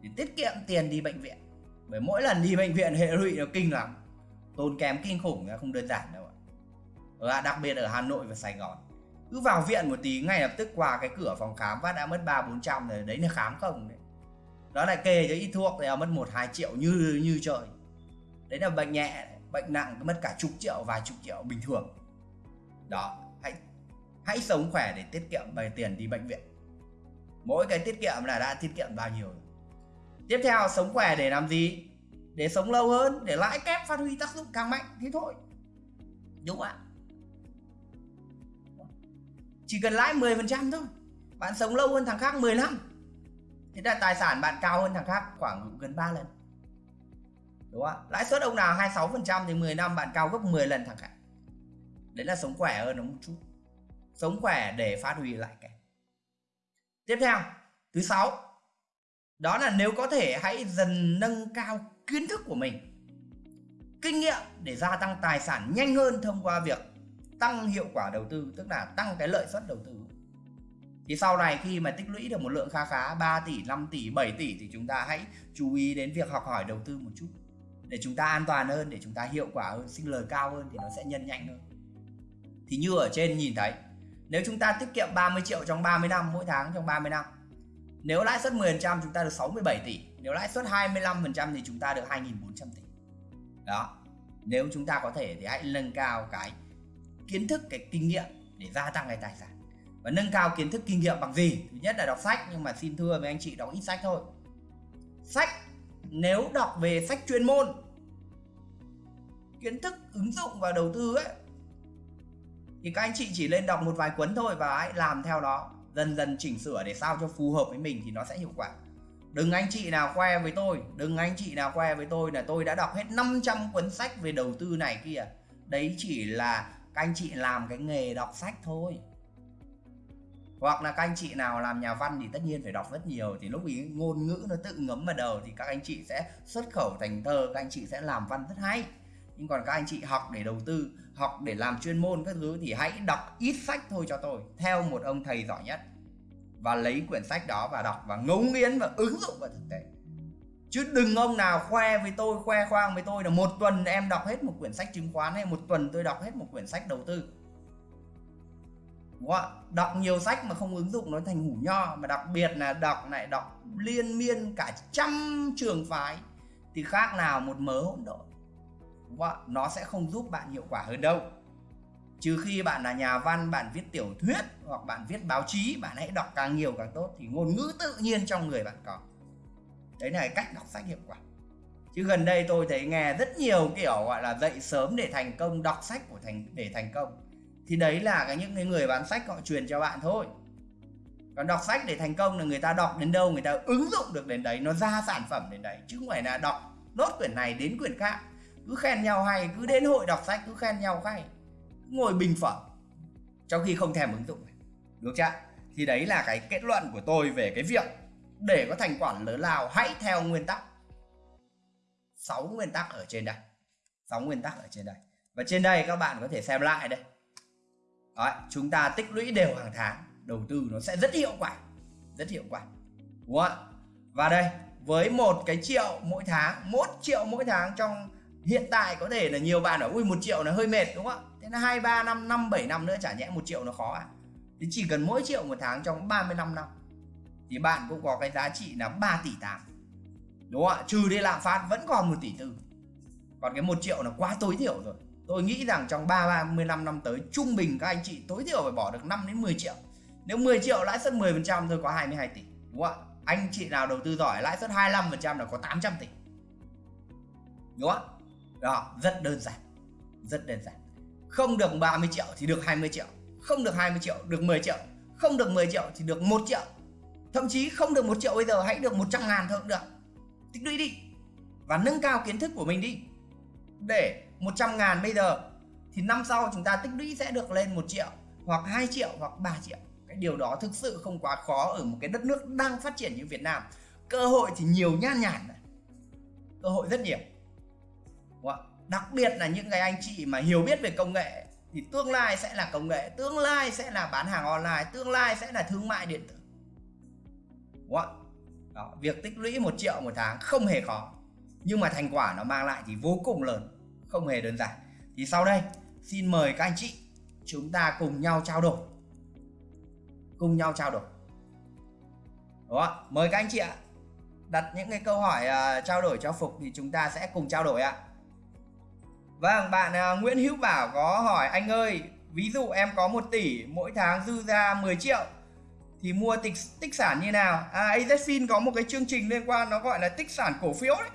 S1: Để tiết kiệm tiền đi bệnh viện. Bởi mỗi lần đi bệnh viện hệ lụy nó kinh lắm. Tốn kém kinh khủng không đơn giản đâu ạ đặc biệt ở Hà Nội và Sài Gòn. Cứ vào viện một tí, ngay lập tức qua cái cửa phòng khám phát đã mất ba, bốn trăm rồi, đấy là khám không đấy. Đó lại kê cho ít thuốc thì mất một, hai triệu như như trời. Đấy là bệnh nhẹ, bệnh nặng, mất cả chục triệu, vài chục triệu bình thường. Đó, hãy hãy sống khỏe để tiết kiệm bài tiền đi bệnh viện. Mỗi cái tiết kiệm là đã tiết kiệm bao nhiêu tiếp theo, sống khỏe để làm gì? Để sống lâu hơn, để lãi kép phát huy tác dụng càng mạnh thế thôi. Đúng không ạ? Chỉ cần lãi 10% thôi. Bạn sống lâu hơn thằng khác 10 năm thế là tài sản bạn cao hơn thằng khác khoảng gần 3 lần. Đúng không lãi suất ông nào 26% thì 10 năm bạn cao gấp 10 lần thằng khác. Đấy là sống khỏe hơn nó một chút. Sống khỏe để phát huy lại cái tiếp theo, thứ sáu. Đó là nếu có thể hãy dần nâng cao kiến thức của mình, kinh nghiệm để gia tăng tài sản nhanh hơn thông qua việc tăng hiệu quả đầu tư, tức là tăng cái lợi suất đầu tư. Thì sau này khi mà tích lũy được một lượng khá khá 3 tỷ 5 tỷ 7 tỷ thì chúng ta hãy chú ý đến việc học hỏi đầu tư một chút. Để chúng ta an toàn hơn, để chúng ta hiệu quả hơn, sinh lời cao hơn thì nó sẽ nhân nhanh hơn. Thì như ở trên nhìn thấy, nếu chúng ta tiết kiệm 30 triệu trong 30 năm, mỗi tháng trong 30 năm, nếu lãi suất 10% chúng ta được 67 tỷ, nếu lãi suất 25% thì chúng ta được 2.400 tỷ. Đó, nếu chúng ta có thể thì hãy nâng cao cái kiến thức, cái kinh nghiệm để gia tăng cái tài sản. Và nâng cao kiến thức kinh nghiệm bằng gì? Thứ nhất là đọc sách, nhưng mà xin thưa với anh chị, đọc ít sách thôi. Sách, nếu đọc về sách chuyên môn, kiến thức ứng dụng và đầu tư ấy, thì các anh chị chỉ lên đọc một vài cuốn thôi và hãy làm theo đó dần dần chỉnh sửa để sao cho phù hợp với mình thì nó sẽ hiệu quả. Đừng anh chị nào khoe với tôi, đừng anh chị nào khoe với tôi là tôi đã đọc hết 500 cuốn sách về đầu tư này kia. Đấy chỉ là các anh chị làm cái nghề đọc sách thôi. Hoặc là các anh chị nào làm nhà văn thì tất nhiên phải đọc rất nhiều, thì lúc ý ngôn ngữ nó tự ngấm vào đầu thì các anh chị sẽ xuất khẩu thành thơ, các anh chị sẽ làm văn rất hay. Nhưng còn các anh chị học để đầu tư, học để làm chuyên môn các thứ thì hãy đọc ít sách thôi cho tôi, theo một ông thầy giỏi nhất. Và lấy quyển sách đó và đọc và ngấu nghiến và ứng dụng vào thực tế chứ đừng ông nào khoe với tôi, khoe khoang với tôi là một tuần em đọc hết một quyển sách chứng khoán hay một tuần tôi đọc hết một quyển sách đầu tư đúng không? đọc nhiều sách mà không ứng dụng nó thành hủ nho, mà đặc biệt là đọc lại đọc liên miên cả trăm trường phái, thì khác nào một mớ hỗn độn đúng không? nó sẽ không giúp bạn hiệu quả hơn đâu trừ khi bạn là nhà văn, bạn viết tiểu thuyết hoặc bạn viết báo chí, bạn hãy đọc càng nhiều càng tốt, thì ngôn ngữ tự nhiên trong người bạn có đấy là cách đọc sách hiệu quả. Chứ gần đây tôi thấy nghe rất nhiều kiểu, gọi là, dậy sớm để thành công, đọc sách của thành, để thành công. Thì đấy là cái những cái người bán sách họ truyền cho bạn thôi. Còn đọc sách để thành công là người ta đọc đến đâu, người ta ứng dụng được đến đấy, nó ra sản phẩm đến đấy. Chứ không phải là đọc nốt quyển này đến quyển khác. Cứ khen nhau hay, cứ đến hội đọc sách, cứ khen nhau hay. Ngồi bình phẩm, trong khi không thèm ứng dụng được chưa? Thì đấy là cái kết luận của tôi về cái việc để có thành quả lớn lao hãy theo nguyên tắc. 6 nguyên tắc ở trên đây. 6 nguyên tắc ở trên đây. Và trên đây các bạn có thể xem lại đây. Đấy, chúng ta tích lũy đều hàng tháng đầu tư nó sẽ rất hiệu quả rất hiệu quả. Đúng không ạ? Và đây với một cái triệu mỗi tháng một triệu mỗi tháng trong hiện tại có thể là nhiều bạn ở ui một triệu là hơi mệt đúng không ạ? Thế là hai ba năm năm bảy năm nữa chả nhẽ một triệu nó khó à? Thì chỉ cần mỗi triệu một tháng trong 35 năm thì bạn cũng có cái giá trị là 3 tỷ 8 đúng không ạ? Trừ đi lạm phát vẫn còn 1 tỷ tư. Còn cái 1 triệu là quá tối thiểu rồi. Tôi nghĩ rằng trong 3 35 năm tới, trung bình các anh chị tối thiểu phải bỏ được 5 đến 10 triệu. Nếu 10 triệu lãi suất 10% thôi có 22 tỷ, đúng không ạ? Anh chị nào đầu tư giỏi, lãi suất 25% là có 800 tỷ. Đúng không đó, rất đơn giản. Rất đơn giản. Không được 30 triệu thì được 20 triệu. Không được 20 triệu, được 10 triệu. Không được 10 triệu thì được 1 triệu thậm chí không được một triệu bây giờ, hãy được 100 ngàn thôi cũng được. Tích lũy đi và nâng cao kiến thức của mình đi. Để 100 ngàn bây giờ thì năm sau chúng ta tích lũy sẽ được lên 1 triệu hoặc 2 triệu hoặc 3 triệu. Cái điều đó thực sự không quá khó ở một cái đất nước đang phát triển như Việt Nam. Cơ hội thì nhiều nhan nhản cơ hội rất nhiều. Đặc biệt là những cái anh chị mà hiểu biết về công nghệ thì tương lai sẽ là công nghệ, tương lai sẽ là bán hàng online, tương lai sẽ là thương mại điện tử đúng không? Đó, việc tích lũy một triệu một tháng không hề khó. Nhưng mà thành quả nó mang lại thì vô cùng lớn không hề đơn giản. Thì sau đây xin mời các anh chị chúng ta cùng nhau trao đổi. Cùng nhau trao đổi. Đó mời các anh chị ạ. Đặt những cái câu hỏi uh, trao đổi cho phục thì chúng ta sẽ cùng trao đổi ạ. Vâng bạn uh, Nguyễn Hữu Bảo có hỏi anh ơi ví dụ em có 1 tỷ mỗi tháng dư ra 10 triệu thì mua tích tích sản như nào? À AZFIN có một cái chương trình liên quan nó gọi là tích sản cổ phiếu đấy.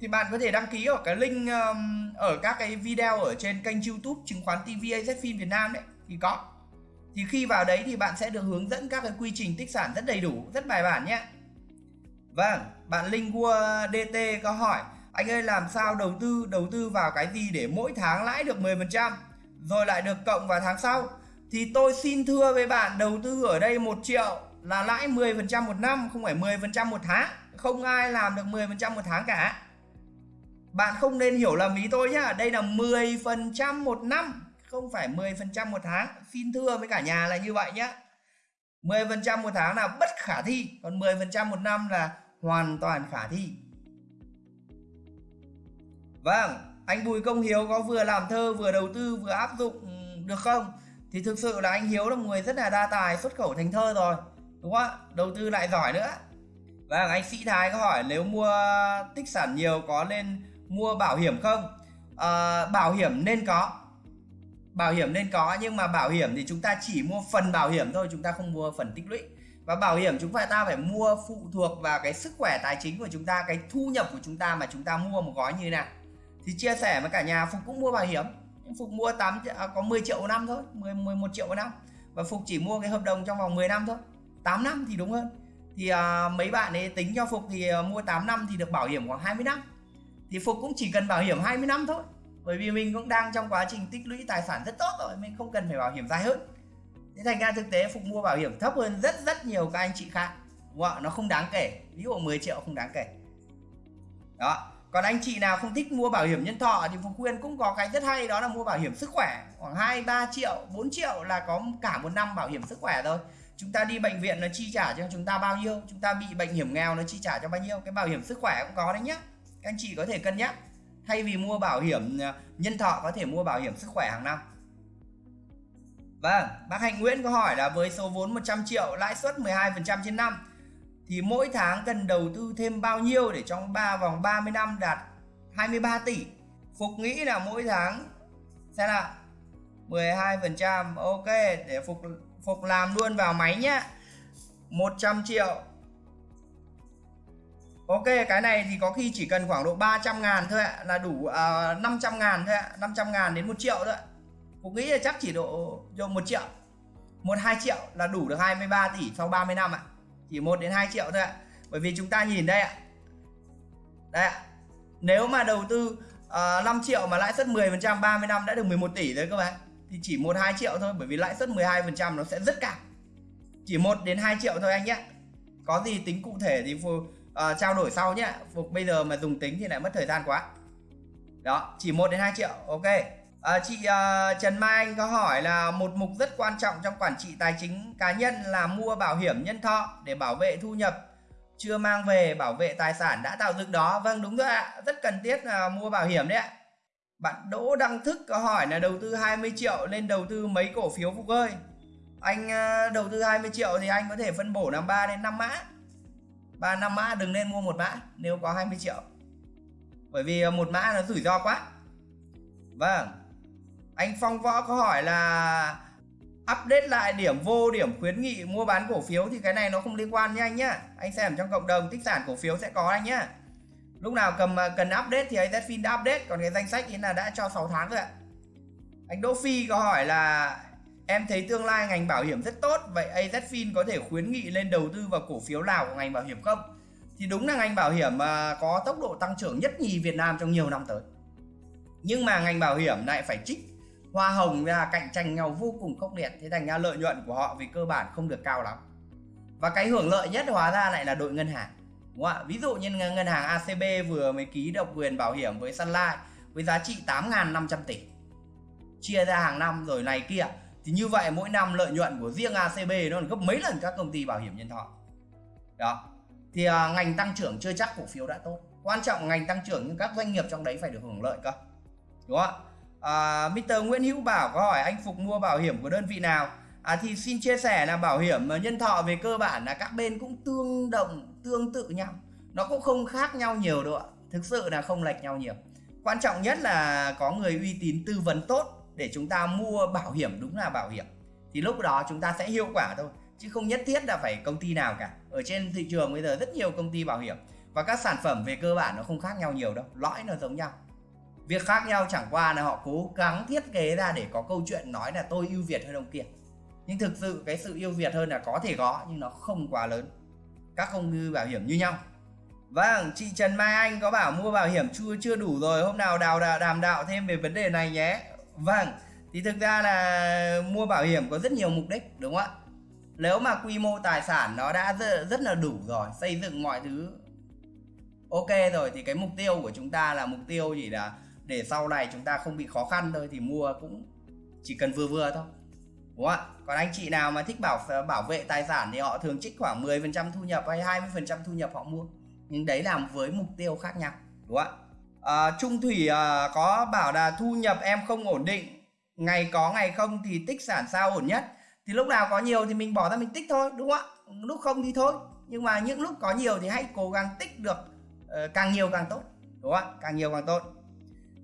S1: Thì bạn có thể đăng ký ở cái link um, ở các cái video ở trên kênh YouTube chứng khoán TV AZFIN Việt Nam đấy thì có. Thì khi vào đấy thì bạn sẽ được hướng dẫn các cái quy trình tích sản rất đầy đủ rất bài bản nhé. Vâng bạn Linh Gua DT có hỏi anh ơi làm sao đầu tư đầu tư vào cái gì để mỗi tháng lãi được 10% rồi lại được cộng vào tháng sau? Thì tôi xin thưa với bạn, đầu tư ở đây 1 triệu là lãi 10% một năm, không phải 10% một tháng. Không ai làm được 10% một tháng cả. Bạn không nên hiểu lầm ý tôi nhá. Đây là 10% một năm, không phải 10% một tháng. Xin thưa với cả nhà là như vậy nhá. 10% một tháng là bất khả thi, còn 10% một năm là hoàn toàn khả thi. Vâng anh Bùi Công Hiếu có vừa làm thơ, vừa đầu tư, vừa áp dụng ừ, được không? Thì thực sự là anh Hiếu là một người rất là đa tài xuất khẩu thành thơ rồi đúng không ạ? Đầu tư lại giỏi nữa. Và anh Sĩ Thái có hỏi nếu mua tích sản nhiều có nên mua bảo hiểm không? À, bảo hiểm nên có. Bảo hiểm nên có nhưng mà bảo hiểm thì chúng ta chỉ mua phần bảo hiểm thôi chúng ta không mua phần tích lũy. Và bảo hiểm chúng ta phải mua phụ thuộc vào cái sức khỏe tài chính của chúng ta cái thu nhập của chúng ta mà chúng ta mua một gói như thế nào. Thì chia sẻ với cả nhà Phục cũng mua bảo hiểm. Phục mua 8 à, có 10 triệu một năm thôi 10, 11 triệu một năm. Và Phục chỉ mua cái hợp đồng trong vòng 10 năm thôi. 8 năm thì đúng hơn. Thì à, mấy bạn ấy tính cho Phục thì à, mua 8 năm thì được bảo hiểm khoảng 20 năm. Thì Phục cũng chỉ cần bảo hiểm 20 năm thôi. Bởi vì mình cũng đang trong quá trình tích lũy tài sản rất tốt rồi mình không cần phải bảo hiểm dài hơn. Thế thành ra thực tế Phục mua bảo hiểm thấp hơn rất rất nhiều các anh chị khác. Wow, nó không đáng kể. Ví dụ 10 triệu không đáng kể. Đó còn anh chị nào không thích mua bảo hiểm nhân thọ thì Phú Quyên cũng có cái rất hay đó là mua bảo hiểm sức khỏe. Khoảng 2 3 triệu 4 triệu là có cả một năm bảo hiểm sức khỏe thôi. Chúng ta đi bệnh viện nó chi trả cho chúng ta bao nhiêu? Chúng ta bị bệnh hiểm nghèo nó chi trả cho bao nhiêu? Cái bảo hiểm sức khỏe cũng có đấy nhá. Các anh chị có thể cân nhắc. Thay vì mua bảo hiểm à, nhân thọ có thể mua bảo hiểm sức khỏe hàng năm. Vâng, bác Hạnh Nguyễn có hỏi là với số vốn 100 triệu lãi suất 12% trên năm thì mỗi tháng cần đầu tư thêm bao nhiêu để trong 3 vòng 30 năm đạt 23 tỷ. Phục nghĩ là mỗi tháng sẽ là 12%. Ok, để Phục Phục làm luôn vào máy nhá. 100 triệu. Ok, cái này thì có khi chỉ cần khoảng độ 300 ngàn thôi ạ, là đủ à, uh, 500 ngàn thôi ạ, 500 ngàn đến 1 triệu thôi ạ. Phục nghĩ là chắc chỉ độ, độ 1 triệu. 1-2 triệu là đủ được 23 tỷ sau 30 năm ạ chỉ 1 đến 2 triệu thôi ạ. Bởi vì chúng ta nhìn đây ạ. Đây ạ. Nếu mà đầu tư ờ, uh, 5 triệu mà lãi suất 10% 30 năm đã được 11 tỷ rồi các bạn thì chỉ 1 2 triệu thôi bởi vì lãi suất 12% nó sẽ rất cao. Chỉ 1 đến 2 triệu thôi anh nhé. Có gì tính cụ thể thì Phục uh, ờ, trao đổi sau nhé. Phục bây giờ mà dùng tính thì lại mất thời gian quá. Đó chỉ 1 đến 2 triệu ok. À, chị uh, Trần Mai Anh có hỏi là một mục rất quan trọng trong quản trị tài chính cá nhân là mua bảo hiểm nhân thọ để bảo vệ thu nhập chưa mang về bảo vệ tài sản đã tạo dựng đó. Vâng đúng rồi ạ, rất cần thiết là mua bảo hiểm đấy ạ. Bạn Đỗ Đăng Thức có hỏi là đầu tư 20 triệu nên đầu tư mấy cổ phiếu Phục ơi. Anh đầu tư 20 triệu thì anh có thể phân bổ làm 3 đến 5 mã. 3 5 mã đừng nên mua một mã nếu có 20 triệu. Bởi vì một mã nó rủi ro quá. Vâng anh Phong Võ có hỏi là update lại điểm vô, điểm khuyến nghị mua bán cổ phiếu thì cái này nó không liên quan nha anh nhá. Anh xem trong cộng đồng tích sản cổ phiếu sẽ có anh nhá. Lúc nào cầm à, cần update thì AZFIN đã update, còn cái danh sách ý là đã cho 6 tháng rồi ạ. Anh Đỗ Phi có hỏi là em thấy tương lai ngành bảo hiểm rất tốt, vậy AZFIN có thể khuyến nghị lên đầu tư vào cổ phiếu nào của ngành bảo hiểm không? Thì đúng là ngành bảo hiểm à, có tốc độ tăng trưởng nhất nhì Việt Nam trong nhiều năm tới. Nhưng mà ngành bảo hiểm lại phải trích hoa hồng là cạnh tranh nhau vô cùng khốc liệt thế thành ra lợi nhuận của họ vì cơ bản không được cao lắm. Và cái hưởng lợi nhất hóa ra lại là đội ngân hàng đúng không ạ? Ví dụ như ngân hàng ACB vừa mới ký độc quyền bảo hiểm với Sunlight với giá trị 8.500 tỷ chia ra hàng năm rồi này kia. Thì như vậy mỗi năm lợi nhuận của riêng ACB nó gấp mấy lần các công ty bảo hiểm nhân thọ. Đó. Thì à, ngành tăng trưởng chưa chắc cổ phiếu đã tốt. Quan trọng ngành tăng trưởng nhưng các doanh nghiệp trong đấy phải được hưởng lợi cơ đúng không ạ? À, Mr. Nguyễn Hữu Bảo có hỏi anh Phục mua bảo hiểm của đơn vị nào? À, thì xin chia sẻ là bảo hiểm ờ, nhân thọ về cơ bản là các bên cũng tương đồng tương tự nhau. Nó cũng không khác nhau nhiều đâu ạ. Thực sự là không lệch nhau nhiều. Quan trọng nhất là có người uy tín tư vấn tốt để chúng ta mua bảo hiểm đúng là bảo hiểm. Thì lúc đó chúng ta sẽ hiệu quả thôi chứ không nhất thiết là phải công ty nào cả. Ở trên thị trường bây giờ rất nhiều công ty bảo hiểm và các sản phẩm về cơ bản nó không khác nhau nhiều đâu lõi nó giống nhau việc khác nhau chẳng qua là họ cố gắng thiết kế ra để có câu chuyện nói là tôi ưu việt hơn ông kia nhưng thực sự cái sự ưu việt hơn là có thể có nhưng nó không quá lớn các công ty bảo hiểm như nhau Vâng, chị Trần Mai Anh có bảo mua bảo hiểm chưa chưa đủ rồi, hôm nào đào đàm đạo thêm về vấn đề này nhé. Vâng, thì thực ra là mua bảo hiểm có rất nhiều mục đích đúng không ạ? Nếu mà quy mô tài sản nó đã rất, rất là đủ rồi, xây dựng mọi thứ ok rồi thì cái mục tiêu của chúng ta là mục tiêu gì là để sau này chúng ta không bị khó khăn thôi thì mua cũng chỉ cần vừa vừa thôi. Đúng không ạ? Còn anh chị nào mà thích bảo bảo vệ tài sản thì họ thường trích khoảng 10% thu nhập hay 20% thu nhập họ mua. Nhưng đấy làm với mục tiêu khác nhau. Đúng không ạ? À, Trung Thủy à, có bảo là thu nhập em không ổn định ngày có ngày không thì tích sản sao ổn nhất? Thì lúc nào có nhiều thì mình bỏ ra mình tích thôi đúng không ạ? Lúc không thì thôi. Nhưng mà những lúc có nhiều thì hãy cố gắng tích được uh, càng nhiều càng tốt. Đúng không ạ? Càng nhiều càng tốt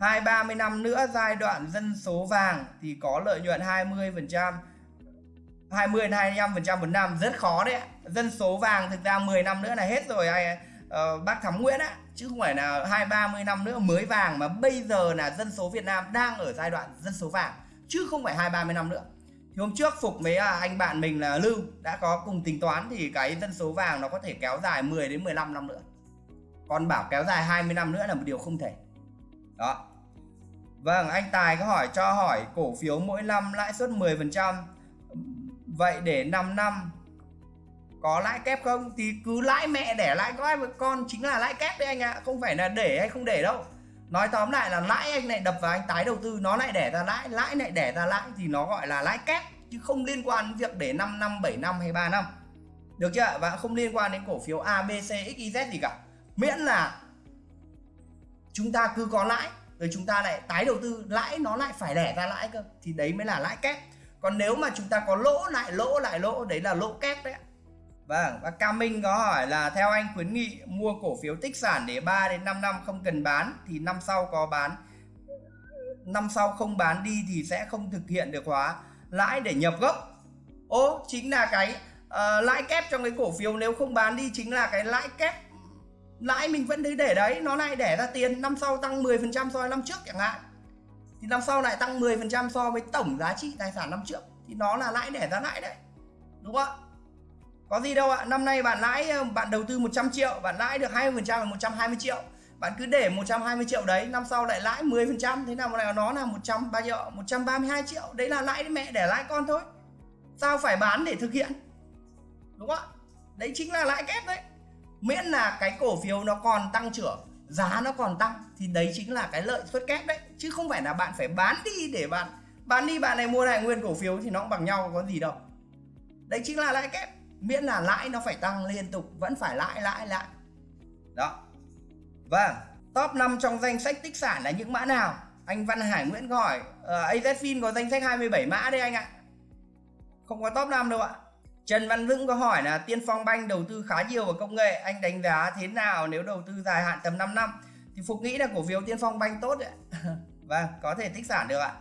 S1: hai ba mươi năm nữa giai đoạn dân số vàng thì có lợi nhuận 20 phần trăm 20 25 phần trăm một năm. Rất khó đấy dân số vàng thực ra 10 năm nữa là hết rồi. Ai uh, bác Thắm Nguyễn á chứ không phải là hai ba mươi năm nữa mới vàng mà bây giờ là dân số Việt Nam đang ở giai đoạn dân số vàng chứ không phải hai ba mươi năm nữa. Thì hôm trước phục với à, anh bạn mình là Lưu đã có cùng tính toán thì cái dân số vàng nó có thể kéo dài 10 đến 15 năm nữa. Còn bảo kéo dài 20 năm nữa là một điều không thể. Đó. Vâng anh Tài có hỏi cho hỏi cổ phiếu mỗi năm lãi suất 10% vậy để 5 năm, có lãi kép không? Thì cứ lãi mẹ để lãi có ai con chính là lãi kép đấy anh ạ à. không phải là để hay không để đâu. Nói tóm lại là lãi anh lại đập vào anh tái đầu tư, nó lại để ra lãi lãi lại để ra lãi thì nó gọi là lãi kép, chứ không liên quan đến việc để 5 năm 7 năm hay 3 năm. Được chưa và không liên quan đến cổ phiếu A B C X Y Z gì cả. Miễn là chúng ta cứ có lãi rồi chúng ta lại tái đầu tư lãi nó lại phải đẻ ra lãi cơ thì đấy mới là lãi kép còn nếu mà chúng ta có lỗ lại lỗ lại lỗ đấy là lỗ kép đấy Vâng, và Cam Minh có hỏi là theo anh khuyến nghị mua cổ phiếu tích sản để 3 đến 5 năm không cần bán thì năm sau có bán năm sau không bán đi thì sẽ không thực hiện được hóa lãi để nhập gốc. Ô, chính là cái uh, lãi kép trong cái cổ phiếu nếu không bán đi chính là cái lãi kép lãi mình vẫn cứ để đấy, nó lại để ra tiền năm sau tăng 10% so với năm trước chẳng hạn. Thì năm sau lại tăng 10% so với tổng giá trị tài sản năm trước. Thì nó là lãi để ra lãi đấy, đúng không ạ? Có gì đâu ạ, năm nay bạn lãi, bạn đầu tư 100 triệu, bạn lãi được 20% là 120 triệu. Bạn cứ để 120 triệu đấy, năm sau lại lãi 10% thế nào mà nó là 100 bao nhiêu 132 triệu. Đấy là lãi mẹ để lãi con thôi. Sao phải bán để thực hiện? Đúng không ạ? Đấy chính là lãi kép đấy miễn là cái cổ phiếu nó còn tăng trưởng giá nó còn tăng thì đấy chính là cái lợi suất kép đấy. Chứ không phải là bạn phải bán đi để bạn bán đi bạn này mua lại nguyên cổ phiếu thì nó cũng bằng nhau có gì đâu. Đấy chính là lãi kép. Miễn là lãi nó phải tăng liên tục vẫn phải lãi lãi lãi. Đó. Vâng. Top 5 trong danh sách tích sản là những mã nào? Anh Văn Hải Nguyễn hỏi uh, ờ, AZFIN có danh sách 27 mã đây anh ạ. Không có top 5 đâu ạ. Trần Văn Vững có hỏi là Tiên Phong Banh đầu tư khá nhiều vào công nghệ anh đánh giá thế nào nếu đầu tư dài hạn tầm 5 năm? Thì Phục nghĩ là cổ phiếu Tiên Phong Banh tốt đấy vâng có thể tích sản được ạ.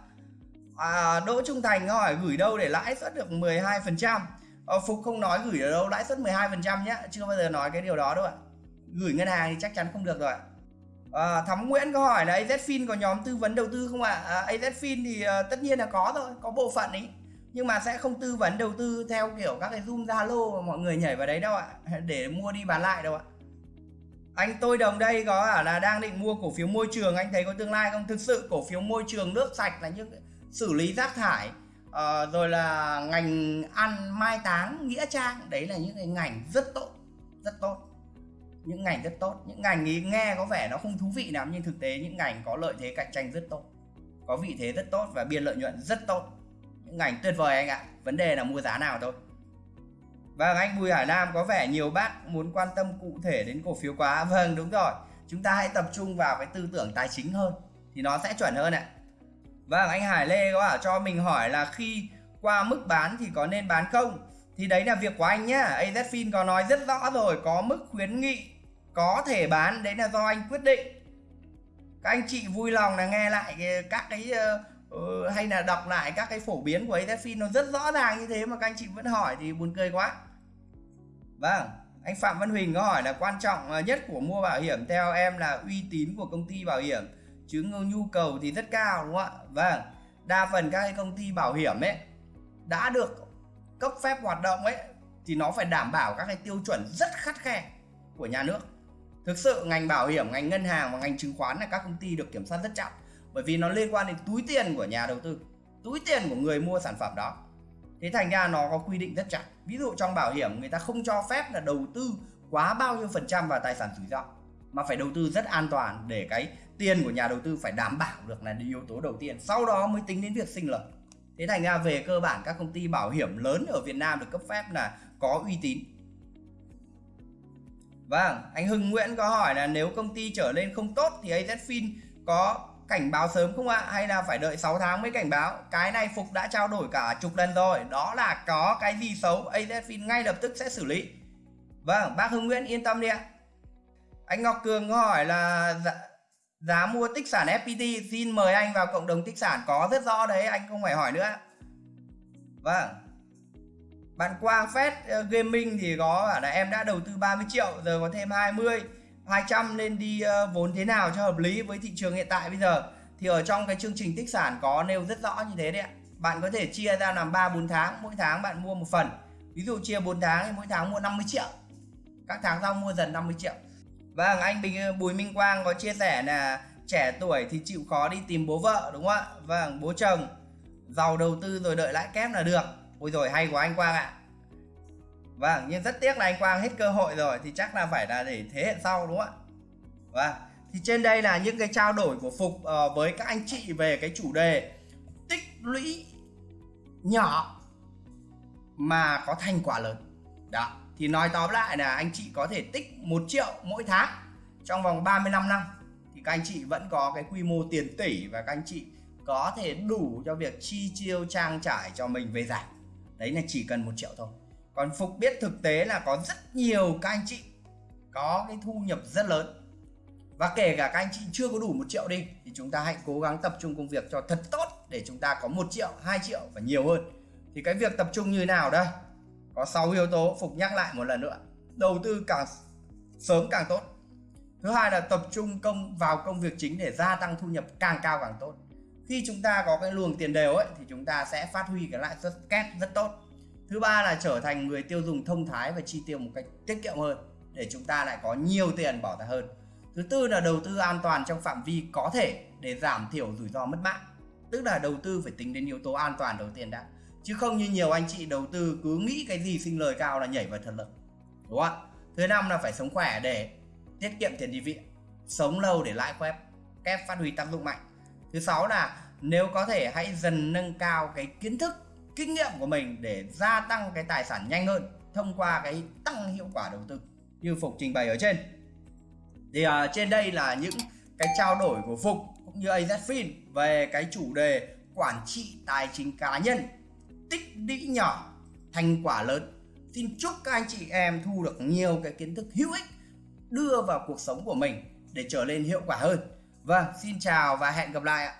S1: À, Đỗ Trung Thành hỏi gửi đâu để lãi suất được 12% ờ, Phục không nói gửi ở đâu lãi suất 12% nhé chưa bao giờ nói cái điều đó đâu ạ. Gửi ngân hàng thì chắc chắn không được rồi à, Thắm Nguyễn có hỏi là AZFIN có nhóm tư vấn đầu tư không ạ? À, AZFIN thì à, tất nhiên là có rồi có bộ phận ấy nhưng mà sẽ không tư vấn đầu tư theo kiểu các cái zoom zalo mà mọi người nhảy vào đấy đâu ạ. Để mua đi bán lại đâu ạ. Anh tôi đồng đây có ở là đang định mua cổ phiếu môi trường. Anh thấy có tương lai không? Thực sự cổ phiếu môi trường nước sạch là những xử lý rác thải uh, rồi là ngành ăn mai táng nghĩa trang đấy là những cái ngành rất tốt rất tốt. Những ngành rất tốt. Những ngành ý nghe có vẻ nó không thú vị lắm nhưng thực tế những ngành có lợi thế cạnh tranh rất tốt. Có vị thế rất tốt và biên lợi nhuận rất tốt những ngành tuyệt vời anh ạ. Vấn đề là mua giá nào thôi. Vâng anh Bùi Hải Nam, có vẻ nhiều bác muốn quan tâm cụ thể đến cổ phiếu quá. Vâng đúng rồi. Chúng ta hãy tập trung vào cái tư tưởng tài chính hơn, thì nó sẽ chuẩn hơn ạ. Vâng anh Hải Lê có bảo cho mình hỏi là khi qua mức bán thì có nên bán không? Thì đấy là việc của anh nhá. AZFIN có nói rất rõ rồi, có mức khuyến nghị có thể bán, đấy là do anh quyết định. Các anh chị vui lòng là nghe lại các cái ờ, Ừ, hay là đọc lại các cái phổ biến của AZFIN nó rất rõ ràng như thế mà các anh chị vẫn hỏi thì buồn cười quá. Vâng anh Phạm Văn Huỳnh có hỏi là quan trọng ờ, nhất của mua bảo hiểm theo em là uy tín của công ty bảo hiểm, chứ nhu cầu thì rất cao, đúng không ạ? Vâng đa phần các cái công ty bảo hiểm ấy, đã được cấp phép hoạt động ấy, thì nó phải đảm bảo các cái tiêu chuẩn rất khắt khe của nhà nước. Thực sự ngành bảo hiểm, ngành ngân hàng và ngành chứng khoán là các công ty được kiểm soát rất chặt bởi vì nó liên quan đến túi tiền của nhà đầu tư túi tiền của người mua sản phẩm đó. Thế thành ra nó có quy định rất chặt. Ví dụ trong bảo hiểm người ta không cho phép là đầu tư quá bao nhiêu phần trăm vào tài sản rủi ro mà phải đầu tư rất an toàn để cái tiền của nhà đầu tư phải đảm bảo được là yếu tố đầu tiên sau đó mới tính đến việc sinh lợi thế thành ra về cơ bản các công ty bảo hiểm lớn ở Việt Nam được cấp phép là có uy tín. Vâng, anh Hưng Nguyễn có hỏi là nếu công ty trở lên không tốt thì AZFIN có cảnh báo sớm không ạ? Hay là phải đợi 6 tháng mới cảnh báo? Cái này Phục đã trao đổi cả chục lần rồi. Đó là có cái gì xấu AZFIN ngay lập tức sẽ xử lý. Vâng, bác Hưng Nguyễn yên tâm đi ạ. Anh Ngọc Cường hỏi là giá, giá mua tích sản FPT xin mời anh vào cộng đồng tích sản có rất rõ đấy anh không phải hỏi nữa. Vâng. Bạn Quang Phết ờ, Gaming thì có là em đã đầu tư 30 triệu giờ có thêm 20 200 nên đi ờ, vốn thế nào cho hợp lý với thị trường hiện tại bây giờ. Thì ở trong cái chương trình tích sản có nêu rất rõ như thế đấy ạ. Bạn có thể chia ra làm 3 4 tháng, mỗi tháng bạn mua một phần. Ví dụ chia 4 tháng thì mỗi tháng mua 50 triệu. Các tháng sau mua dần 50 triệu. Vâng anh Bình ờ, Bùi Minh Quang có chia sẻ là trẻ tuổi thì chịu khó đi tìm bố vợ, đúng không ạ? Vâng bố chồng, giàu đầu tư rồi đợi lãi kép là được. Ôi rồi hay của anh Quang ạ. Vâng nhưng rất tiếc là anh Quang hết cơ hội rồi thì chắc là phải là để thế hệ sau đúng không ạ? Vâng thì trên đây là những cái trao đổi của Phục uh, với các anh chị về cái chủ đề tích lũy nhỏ mà có thành quả lớn. Đó thì nói tóm lại là anh chị có thể tích 1 triệu mỗi tháng trong vòng 35 năm. Thì các anh chị vẫn có cái quy mô tiền tỷ và các anh chị có thể đủ cho việc chi tiêu trang trải cho mình về giải. Đấy là chỉ cần một triệu thôi còn Phục biết thực tế là có rất nhiều các anh chị có cái thu nhập rất lớn. Và kể cả các anh chị chưa có đủ một triệu đi, thì chúng ta hãy cố gắng tập trung công việc cho thật tốt để chúng ta có một triệu 2 triệu và nhiều hơn. Thì cái việc tập trung như nào đây? Có 6 yếu tố, Phục nhắc lại một lần nữa. Đầu tư càng sớm càng tốt. Thứ hai là tập trung công vào công việc chính để gia tăng thu nhập càng cao càng tốt. Khi chúng ta có cái luồng tiền đều ấy, thì chúng ta sẽ phát huy cái lãi suất kép rất tốt thứ ba là trở thành người tiêu dùng thông thái và chi tiêu một cách tiết kiệm hơn để chúng ta lại có nhiều tiền bỏ ra hơn. Thứ tư là đầu tư an toàn trong phạm vi có thể để giảm thiểu rủi ro mất mát tức là đầu tư phải tính đến yếu tố an toàn đầu tiên đã. Chứ không như nhiều anh chị đầu tư cứ nghĩ cái gì sinh lời cao là nhảy vào thật lực, đúng không ạ? Thứ năm là phải sống khỏe để tiết kiệm tiền đi viện, sống lâu để lãi kép kép phát huy tác dụng mạnh. Thứ sáu là nếu có thể hãy dần nâng cao cái kiến thức kinh nghiệm của mình để gia tăng cái tài sản nhanh hơn thông qua cái tăng hiệu quả đầu tư như phục trình bày ở trên. Thì uh, trên đây là những cái trao đổi của phục cũng như AZFIN về cái chủ đề quản trị tài chính cá nhân tích lũy nhỏ thành quả lớn. Xin chúc các anh chị em thu được nhiều cái kiến thức hữu ích đưa vào cuộc sống của mình để trở nên hiệu quả hơn. Vâng xin chào và hẹn gặp lại ạ.